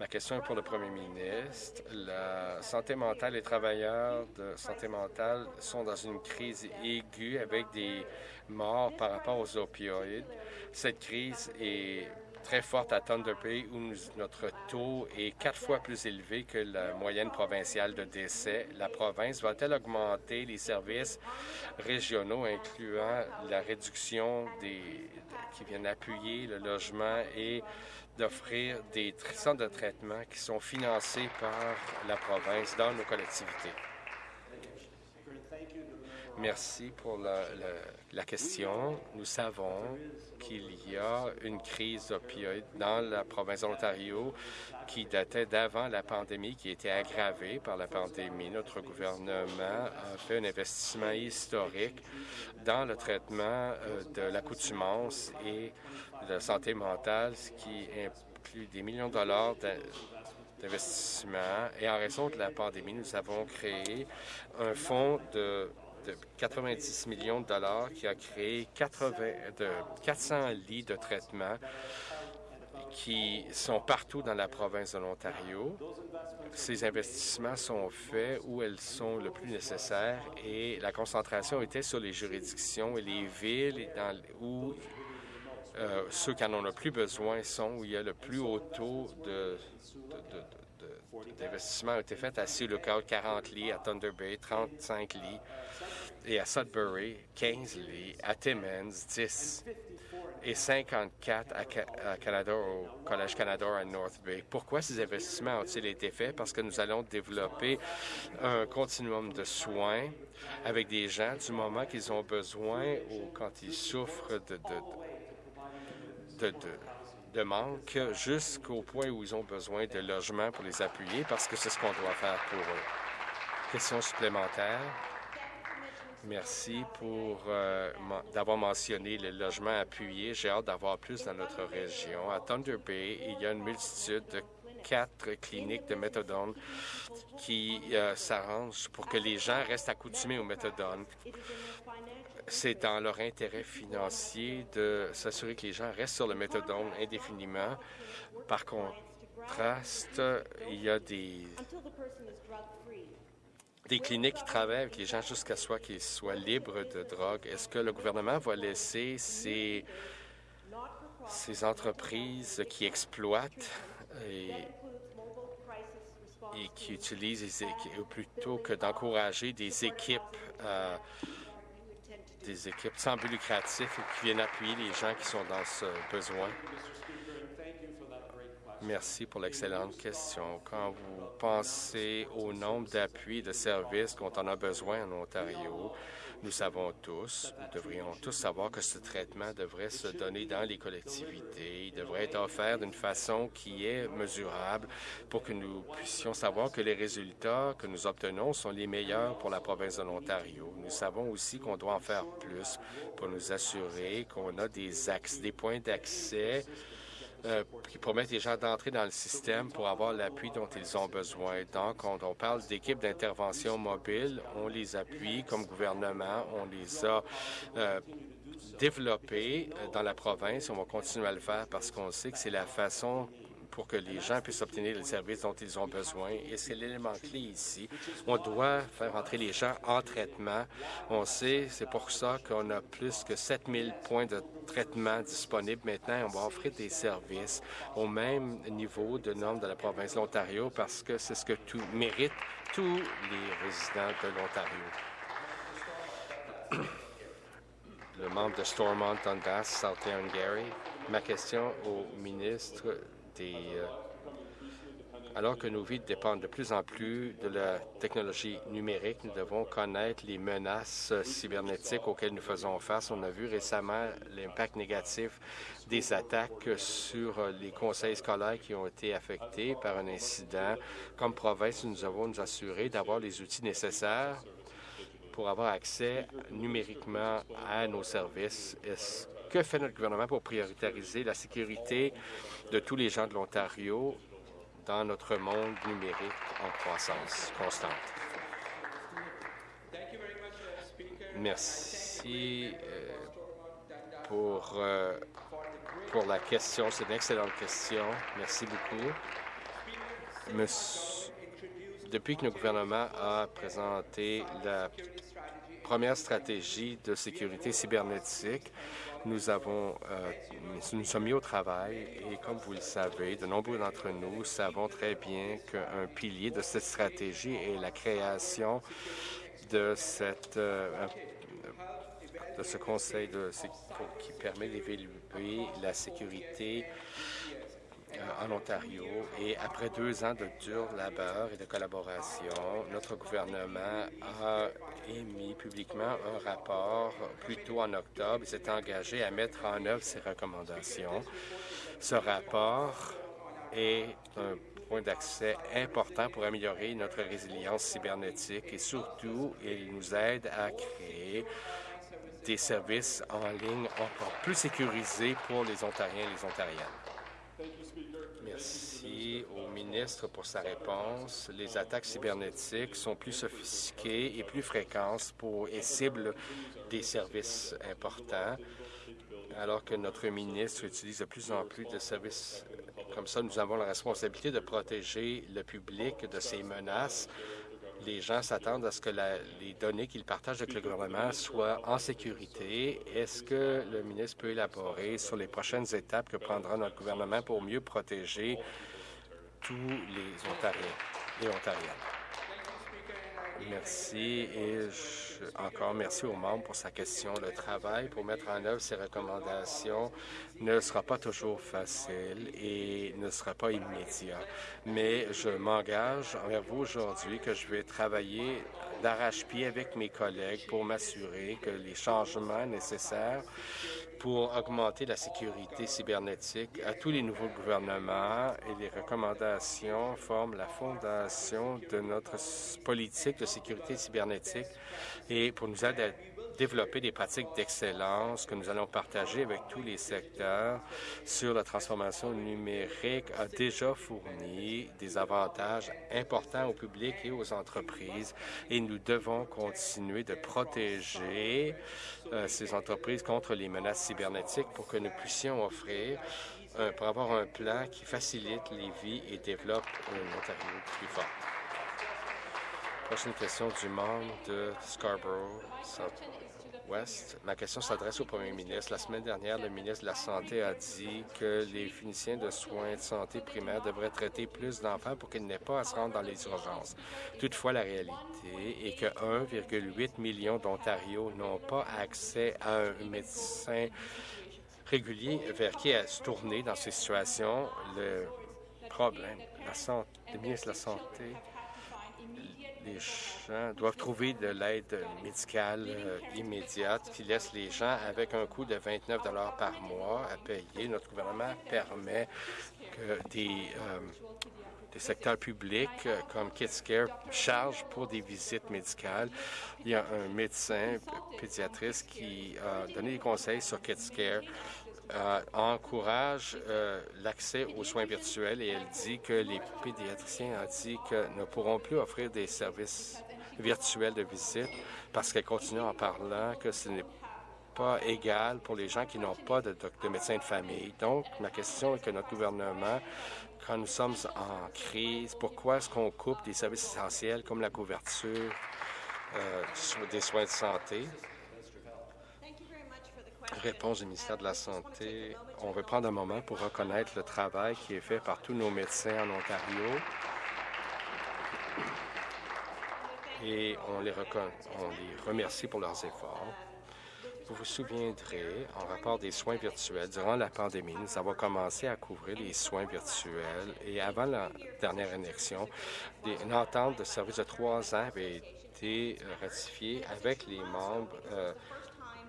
Ma question est pour le premier ministre. La santé mentale, les travailleurs de santé mentale sont dans une crise aiguë avec des morts par rapport aux opioïdes. Cette crise est très forte à Thunder Bay où notre taux est quatre fois plus élevé que la moyenne provinciale de décès. La province va-t-elle augmenter les services régionaux, incluant la réduction des, qui viennent appuyer le logement et d'offrir des centres de traitement qui sont financés par la province dans nos collectivités? Merci pour la, question. Nous savons qu'il y a une crise opioïde dans la province de l'Ontario qui datait d'avant la pandémie, qui était aggravée par la pandémie. Notre gouvernement a fait un investissement historique dans le traitement euh, de l'accoutumance et de la santé mentale, ce qui inclut des millions de dollars d'investissement. Et en raison de la pandémie, nous avons créé un fonds de de 90 millions de dollars qui a créé 80, de 400 lits de traitement qui sont partout dans la province de l'Ontario. Ces investissements sont faits où elles sont le plus nécessaires et la concentration était sur les juridictions et les villes où euh, ceux qui en ont le plus besoin sont, où il y a le plus haut taux de, d'investissement a été fait à Sea Lookout, 40 lits, à Thunder Bay, 35 lits, et à Sudbury, 15 lits, à Timmins, 10, et 54 à, Canada, au Collège Canada à North Bay. Pourquoi ces investissements ont-ils été faits? Parce que nous allons développer un continuum de soins avec des gens du moment qu'ils ont besoin ou quand ils souffrent de, de, de manque jusqu'au point où ils ont besoin de logements pour les appuyer parce que c'est ce qu'on doit faire pour eux. Question supplémentaire. Merci pour euh, d'avoir mentionné le logement appuyé. J'ai hâte d'avoir plus dans notre région. À Thunder Bay, il y a une multitude de quatre cliniques de méthodone qui euh, s'arrangent pour que les gens restent accoutumés au méthodone. C'est dans leur intérêt financier de s'assurer que les gens restent sur le méthodone indéfiniment. Par contraste, il y a des des cliniques qui travaillent avec les gens jusqu'à ce qu'ils soient libres de drogue. Est-ce que le gouvernement va laisser ces, ces entreprises qui exploitent et, qui utilisent, plutôt que d'encourager des équipes, euh, des équipes sans but lucratif qui viennent appuyer les gens qui sont dans ce besoin? Merci pour l'excellente question. Quand vous pensez au nombre d'appuis de services qu'on en a besoin en Ontario, nous savons tous, nous devrions tous savoir que ce traitement devrait se donner dans les collectivités. Il devrait être offert d'une façon qui est mesurable pour que nous puissions savoir que les résultats que nous obtenons sont les meilleurs pour la province de l'Ontario. Nous savons aussi qu'on doit en faire plus pour nous assurer qu'on a des axes, des points d'accès euh, qui permettent les gens d'entrer dans le système pour avoir l'appui dont ils ont besoin. Donc, quand on parle d'équipes d'intervention mobile, on les appuie comme gouvernement, on les a euh, développées euh, dans la province. On va continuer à le faire parce qu'on sait que c'est la façon pour que les gens puissent obtenir les services dont ils ont besoin. Et c'est l'élément clé ici. On doit faire entrer les gens en traitement. On sait, c'est pour ça qu'on a plus que 7000 points de traitement disponibles maintenant. On va offrir des services au même niveau de normes de la province de l'Ontario parce que c'est ce que tout mérite tous les résidents de l'Ontario. Le membre de Stormont, Dundas, South Gary. Ma question au ministre euh, alors que nos vies dépendent de plus en plus de la technologie numérique, nous devons connaître les menaces cybernétiques auxquelles nous faisons face. On a vu récemment l'impact négatif des attaques sur les conseils scolaires qui ont été affectés par un incident. Comme province, nous devons nous assurer d'avoir les outils nécessaires pour avoir accès numériquement à nos services. Que fait notre gouvernement pour prioritariser la sécurité de tous les gens de l'Ontario dans notre monde numérique en croissance constante? Merci. Euh, pour, euh, pour la question. C'est une excellente question. Merci beaucoup. depuis que le gouvernement a présenté la première stratégie de sécurité cybernétique, nous avons, euh, nous sommes mis au travail et comme vous le savez, de nombreux d'entre nous savons très bien qu'un pilier de cette stratégie est la création de cette euh, de ce conseil de, qui permet d'évaluer la sécurité en Ontario. Et après deux ans de dur labeur et de collaboration, notre gouvernement a émis publiquement un rapport plus tôt en octobre et s'est engagé à mettre en œuvre ces recommandations. Ce rapport est un point d'accès important pour améliorer notre résilience cybernétique et surtout, il nous aide à créer des services en ligne encore plus sécurisés pour les Ontariens et les Ontariennes. Merci au ministre pour sa réponse. Les attaques cybernétiques sont plus sophistiquées et plus fréquentes pour et ciblent des services importants. Alors que notre ministre utilise de plus en plus de services comme ça, nous avons la responsabilité de protéger le public de ces menaces les gens s'attendent à ce que les données qu'ils partagent avec le gouvernement soient en sécurité. Est-ce que le ministre peut élaborer sur les prochaines étapes que prendra notre gouvernement pour mieux protéger tous les Ontariens et Ontariennes? Merci et encore merci aux membres pour sa question. Le travail pour mettre en œuvre ces recommandations ne sera pas toujours facile et ne sera pas immédiat. Mais je m'engage envers vous aujourd'hui que je vais travailler d'arrache-pied avec mes collègues pour m'assurer que les changements nécessaires pour augmenter la sécurité cybernétique à tous les nouveaux gouvernements et les recommandations forment la fondation de notre politique de sécurité cybernétique. Et pour nous aider à développer des pratiques d'excellence que nous allons partager avec tous les secteurs sur la transformation numérique a déjà fourni des avantages importants au public et aux entreprises et nous devons continuer de protéger euh, ces entreprises contre les menaces cybernétiques pour que nous puissions offrir euh, pour avoir un plan qui facilite les vies et développe un Ontario plus fort. Prochaine question du membre de Scarborough Ma question s'adresse au premier ministre. La semaine dernière, le ministre de la Santé a dit que les finiciens de soins de santé primaires devraient traiter plus d'enfants pour qu'ils n'aient pas à se rendre dans les urgences. Toutefois, la réalité est que 1,8 million d'Ontario n'ont pas accès à un médecin régulier vers qui se tourner dans ces situations. Le problème, la santé, le ministre de la Santé les gens doivent trouver de l'aide médicale euh, immédiate qui laisse les gens avec un coût de 29 par mois à payer. Notre gouvernement permet que des, euh, secteurs publics euh, comme KidsCare chargent pour des visites médicales. Il y a un médecin pédiatriste qui a donné des conseils sur KidsCare euh, encourage euh, l'accès aux soins virtuels et elle dit que les pédiatriciens que ne pourront plus offrir des services virtuels de visite parce qu'elle continue en parlant que ce n'est pas égal pour les gens qui n'ont pas de, de, médecin de famille. Donc, ma question est que notre gouvernement, quand nous sommes en crise, pourquoi est-ce qu'on coupe des services essentiels comme la couverture euh, des soins de santé? Réponse du ministère de la Santé. On veut prendre un moment pour reconnaître le travail qui est fait par tous nos médecins en Ontario. Et on les, remercie pour leurs efforts. Vous vous souviendrez, en rapport des soins virtuels, durant la pandémie, nous avons commencé à couvrir les soins virtuels et avant la dernière élection, une entente de service de trois ans avait été ratifiée avec les membres euh,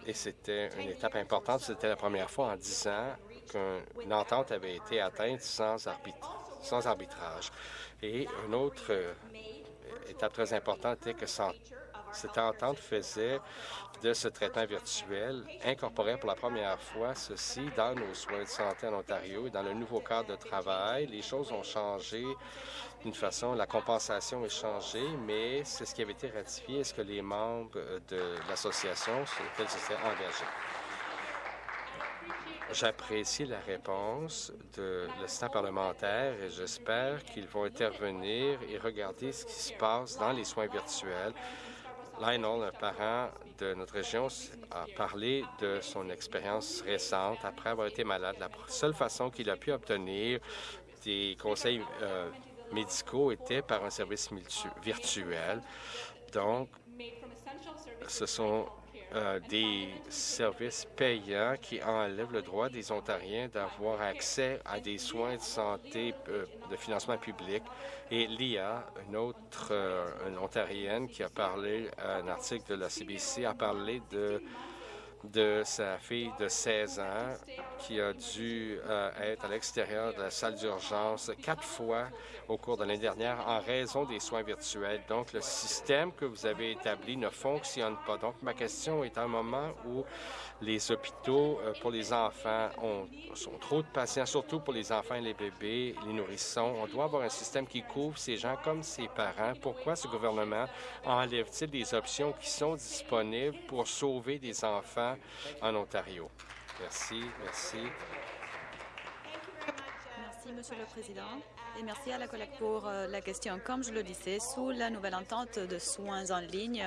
et c'était une étape importante. C'était la première fois en dix ans qu'une entente avait été atteinte sans, arbitrage. Et une autre euh, étape très importante était que cette entente faisait de ce traitement virtuel, incorporait pour la première fois ceci dans nos soins de santé en Ontario et dans le nouveau cadre de travail. Les choses ont changé d'une façon, la compensation est changée, mais c'est ce qui avait été ratifié. Est-ce que les membres de l'association sur lesquels s'étaient engagés? J'apprécie la réponse de l'assistant parlementaire et j'espère qu'ils vont intervenir et regarder ce qui se passe dans les soins virtuels. Lionel, un parent de notre région, a parlé de son expérience récente après avoir été malade. La seule façon qu'il a pu obtenir des conseils euh, médicaux était par un service virtuel. Donc, ce sont euh, des services payants qui enlèvent le droit des Ontariens d'avoir accès à des soins de santé euh, de financement public. Et l'IA, une autre euh, une Ontarienne qui a parlé, un article de la CBC, a parlé de de sa fille de 16 ans qui a dû être à l'extérieur de la salle d'urgence quatre fois au cours de l'année dernière en raison des soins virtuels. Donc, le système que vous avez établi ne fonctionne pas. Donc, ma question est à un moment où les hôpitaux euh, pour les enfants ont, sont trop de patients, surtout pour les enfants et les bébés, les nourrissons. On doit avoir un système qui couvre ces gens comme ces parents. Pourquoi ce gouvernement enlève-t-il des options qui sont disponibles pour sauver des enfants en Ontario? Merci, merci.
Merci, Monsieur le Président. Et merci à la collègue pour euh, la question. Comme je le disais, sous la nouvelle entente de soins en ligne,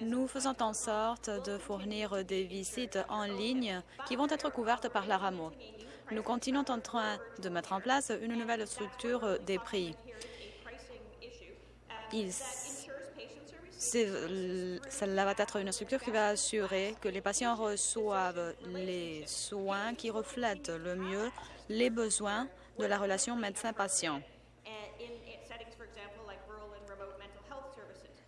nous faisons en sorte de fournir des visites en ligne qui vont être couvertes par la RAMO. Nous continuons en train de mettre en place une nouvelle structure des prix. Cela va être une structure qui va assurer que les patients reçoivent les soins qui reflètent le mieux les besoins de la relation médecin-patient.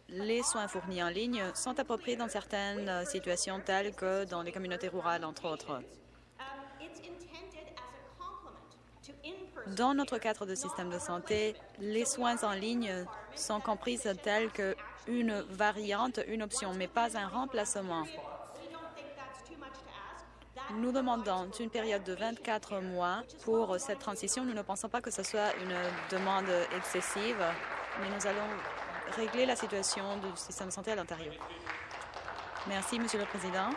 Les soins fournis en ligne sont appropriés dans certaines situations telles que dans les communautés rurales, entre autres. Dans notre cadre de système de santé, les soins en ligne sont compris tels qu'une variante, une option, mais pas un remplacement. Nous demandons une période de 24 mois pour cette transition. Nous ne pensons pas que ce soit une demande excessive, mais nous allons régler la situation du système de santé à l'Ontario. Merci, Monsieur le Président.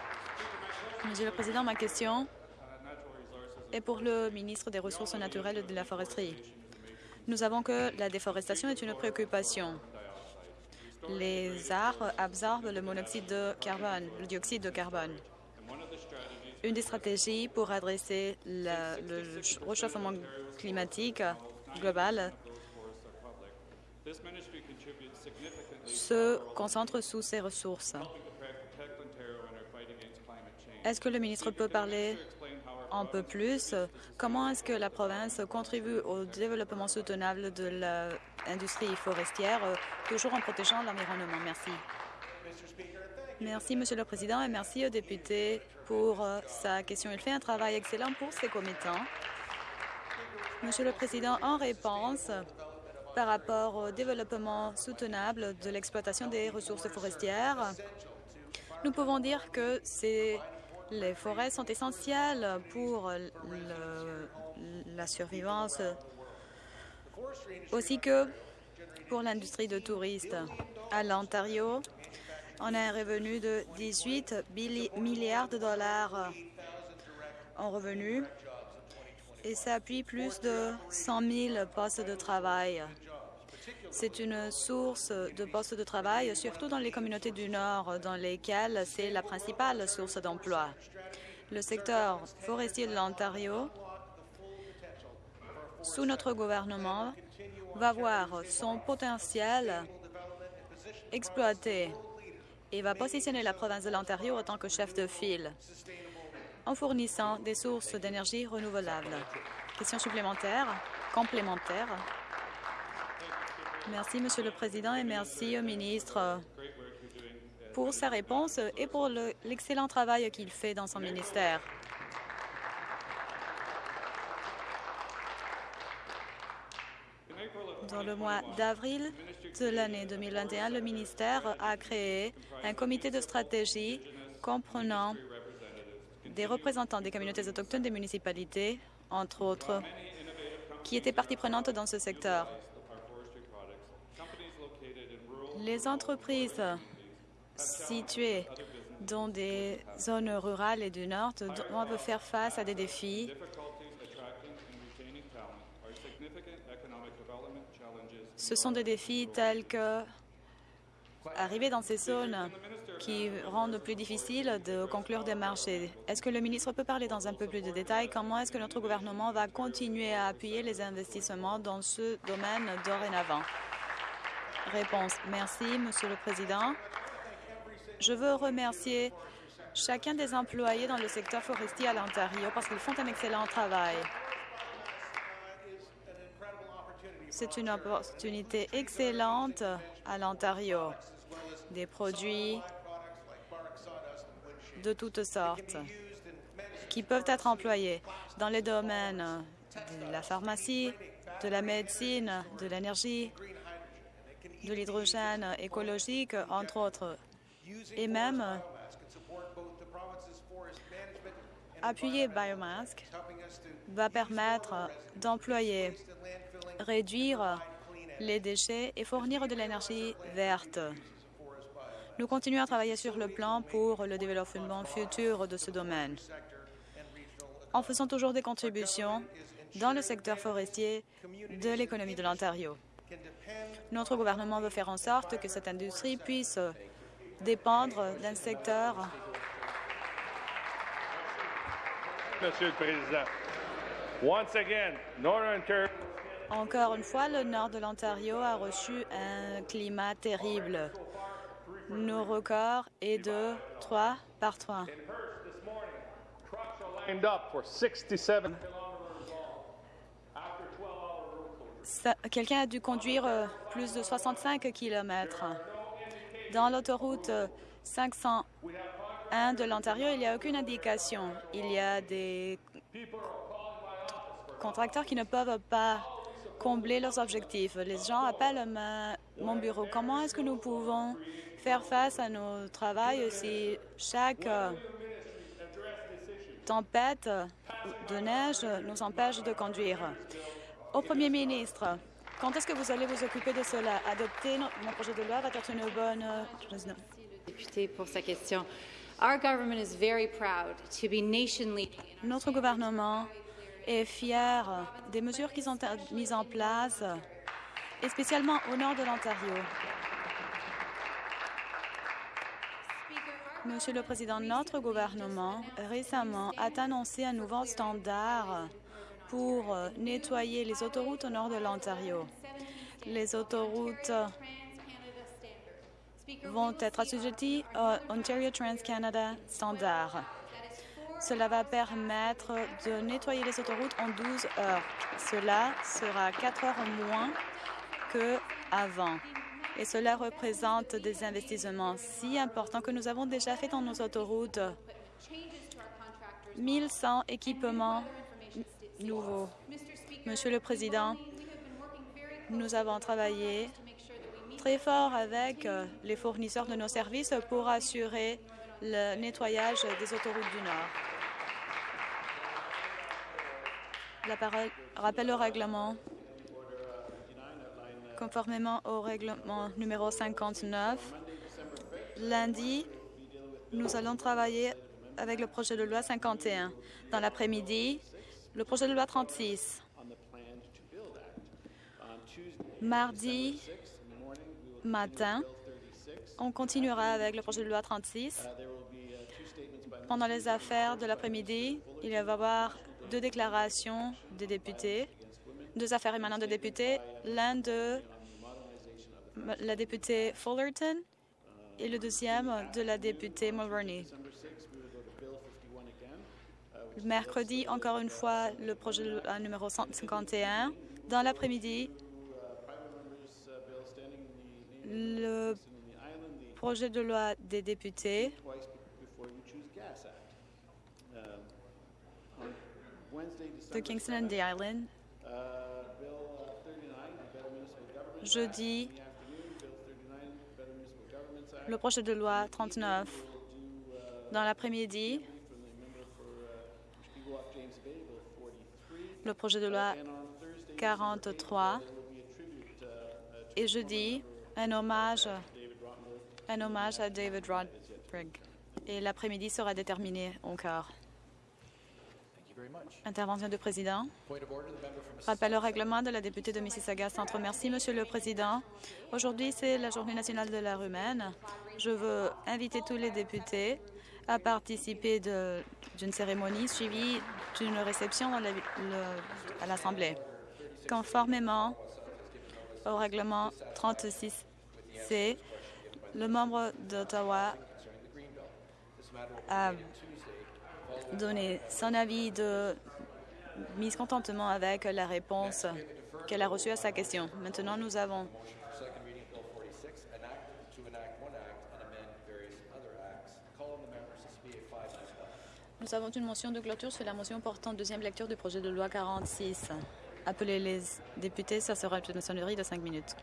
Monsieur le Président, ma question est pour le ministre des Ressources naturelles et de la Foresterie. Nous savons que la déforestation est une préoccupation. Les arbres absorbent le monoxyde de carbone, le dioxyde de carbone une des stratégies pour adresser le, réchauffement climatique global se concentre sous ces ressources. Est-ce que le ministre peut parler un peu plus? Comment est-ce que la province contribue au développement soutenable de l'industrie forestière, toujours en protégeant l'environnement? Merci. Merci, Monsieur le Président, et merci au député pour euh, sa question. Il fait un travail excellent pour ses commettants. Monsieur le Président, en réponse par rapport au développement soutenable de l'exploitation des ressources forestières, nous pouvons dire que les forêts sont essentielles pour la survivance, aussi que pour l'industrie de touristes. À l'Ontario, on a un revenu de 18 milliards de dollars en revenus et ça appuie plus de 100 000 postes de travail. C'est une source de postes de travail, surtout dans les communautés du Nord, dans lesquelles c'est la principale source d'emploi. Le secteur forestier de l'Ontario, sous notre gouvernement, va voir son potentiel exploité et va positionner la province de l'Ontario en tant que chef de file en fournissant des sources d'énergie renouvelables. Question supplémentaire, complémentaire. Merci, Monsieur le Président, et merci au ministre pour sa réponse et pour l'excellent travail qu'il fait dans son ministère. Dans le mois d'avril de l'année 2021, le ministère a créé un comité de stratégie comprenant des représentants des communautés autochtones des municipalités, entre autres, qui étaient partie prenante dans ce secteur. Les entreprises situées dans des zones rurales et du Nord doivent faire face à des défis Ce sont des défis tels que arriver dans ces zones qui rendent plus difficile de conclure des marchés. Est-ce que le ministre peut parler dans un peu plus de détails? Comment est-ce que notre gouvernement va continuer à appuyer les investissements dans ce domaine dorénavant? Réponse. Merci, Monsieur le Président. Je veux remercier chacun des employés dans le secteur forestier à l'Ontario parce qu'ils font un excellent travail. C'est une opportunité excellente à l'Ontario. Des produits de toutes sortes qui peuvent être employés dans les domaines de la pharmacie, de la médecine, de l'énergie, de l'hydrogène écologique, entre autres. Et même appuyer Biomask va permettre d'employer, réduire les déchets et fournir de l'énergie verte. Nous continuons à travailler sur le plan pour le développement futur de ce domaine, en faisant toujours des contributions dans le secteur forestier de l'économie de l'Ontario. Notre gouvernement veut faire en sorte que cette industrie puisse dépendre d'un secteur
Monsieur le Président. Once again, Northern Ontario...
Encore une fois, le nord de l'Ontario a reçu un climat terrible. Nos records est de 3 par 3.
lined up for 67
Quelqu'un a dû conduire euh, plus de 65 kilomètres. Dans l'autoroute 501 de l'Ontario, il n'y a aucune indication. Il y a des contracteurs qui ne peuvent pas combler leurs objectifs. Les gens appellent ma- mon bureau. Comment est-ce que nous pouvons faire face à nos travaux si chaque euh, tempête de neige nous empêche de conduire? Au Premier ministre, quand est-ce que vous allez vous occuper de cela? Adopter mon projet de loi va être une bonne euh, chose.
député pour sa question. Our government is very proud to be nation leading.
Notre gouvernement est fier des mesures qui sont mises en place, et spécialement au nord de l'Ontario. Monsieur le Président, notre gouvernement récemment a annoncé un nouveau standard pour nettoyer les autoroutes au nord de l'Ontario. Les autoroutes vont être assujetties au Ontario Trans-Canada Standard. Cela va permettre de nettoyer les autoroutes en 12 heures. Cela sera 4 heures moins qu'avant. Et cela représente des investissements si importants que nous avons déjà fait dans nos autoroutes. 1100 équipements nouveaux. Monsieur le Président, nous avons travaillé très fort avec les fournisseurs de nos services pour assurer le nettoyage des autoroutes du Nord. La parole rappelle au règlement. Conformément au règlement numéro 59, lundi, nous allons travailler avec le projet de loi 51. Dans l'après-midi, le projet de loi 36. Mardi matin, on continuera avec le projet de loi 36. Pendant les affaires de l'après-midi, il va y avoir deux déclarations des députés, deux affaires émanant de députés, l'un de la députée Fullerton et le deuxième de la députée Mulroney. Mercredi, encore une fois, le projet de loi numéro 151. Dans l'après-midi, le projet de loi des députés de Kingston and the Island. Jeudi, le projet de loi 39. Dans l'après-midi, le projet de loi 43. Et jeudi, un hommage, un hommage à David Rodrigue. et l'après-midi sera déterminé quart. Intervention du président. Rappel au règlement de la députée de Mississauga Centre. Merci, Monsieur le Président. Aujourd'hui, c'est la Journée nationale de l'art humaine. Je veux inviter tous les députés à participer d'une cérémonie suivie d'une réception la- à l'Assemblée. Conformément au règlement 36C, le membre d'Ottawa a donné son avis de mécontentement avec la réponse qu'elle a reçue à sa question. Maintenant, nous avons
Second reading Bill 46, an act to enact one act and amend various other acts. Call on the members to speak at five minutes.
Nous avons une motion de clôture sur la motion portant deuxième lecture du projet de loi 46. Appelez les députés, ça sera une sonnerie de cinq minutes.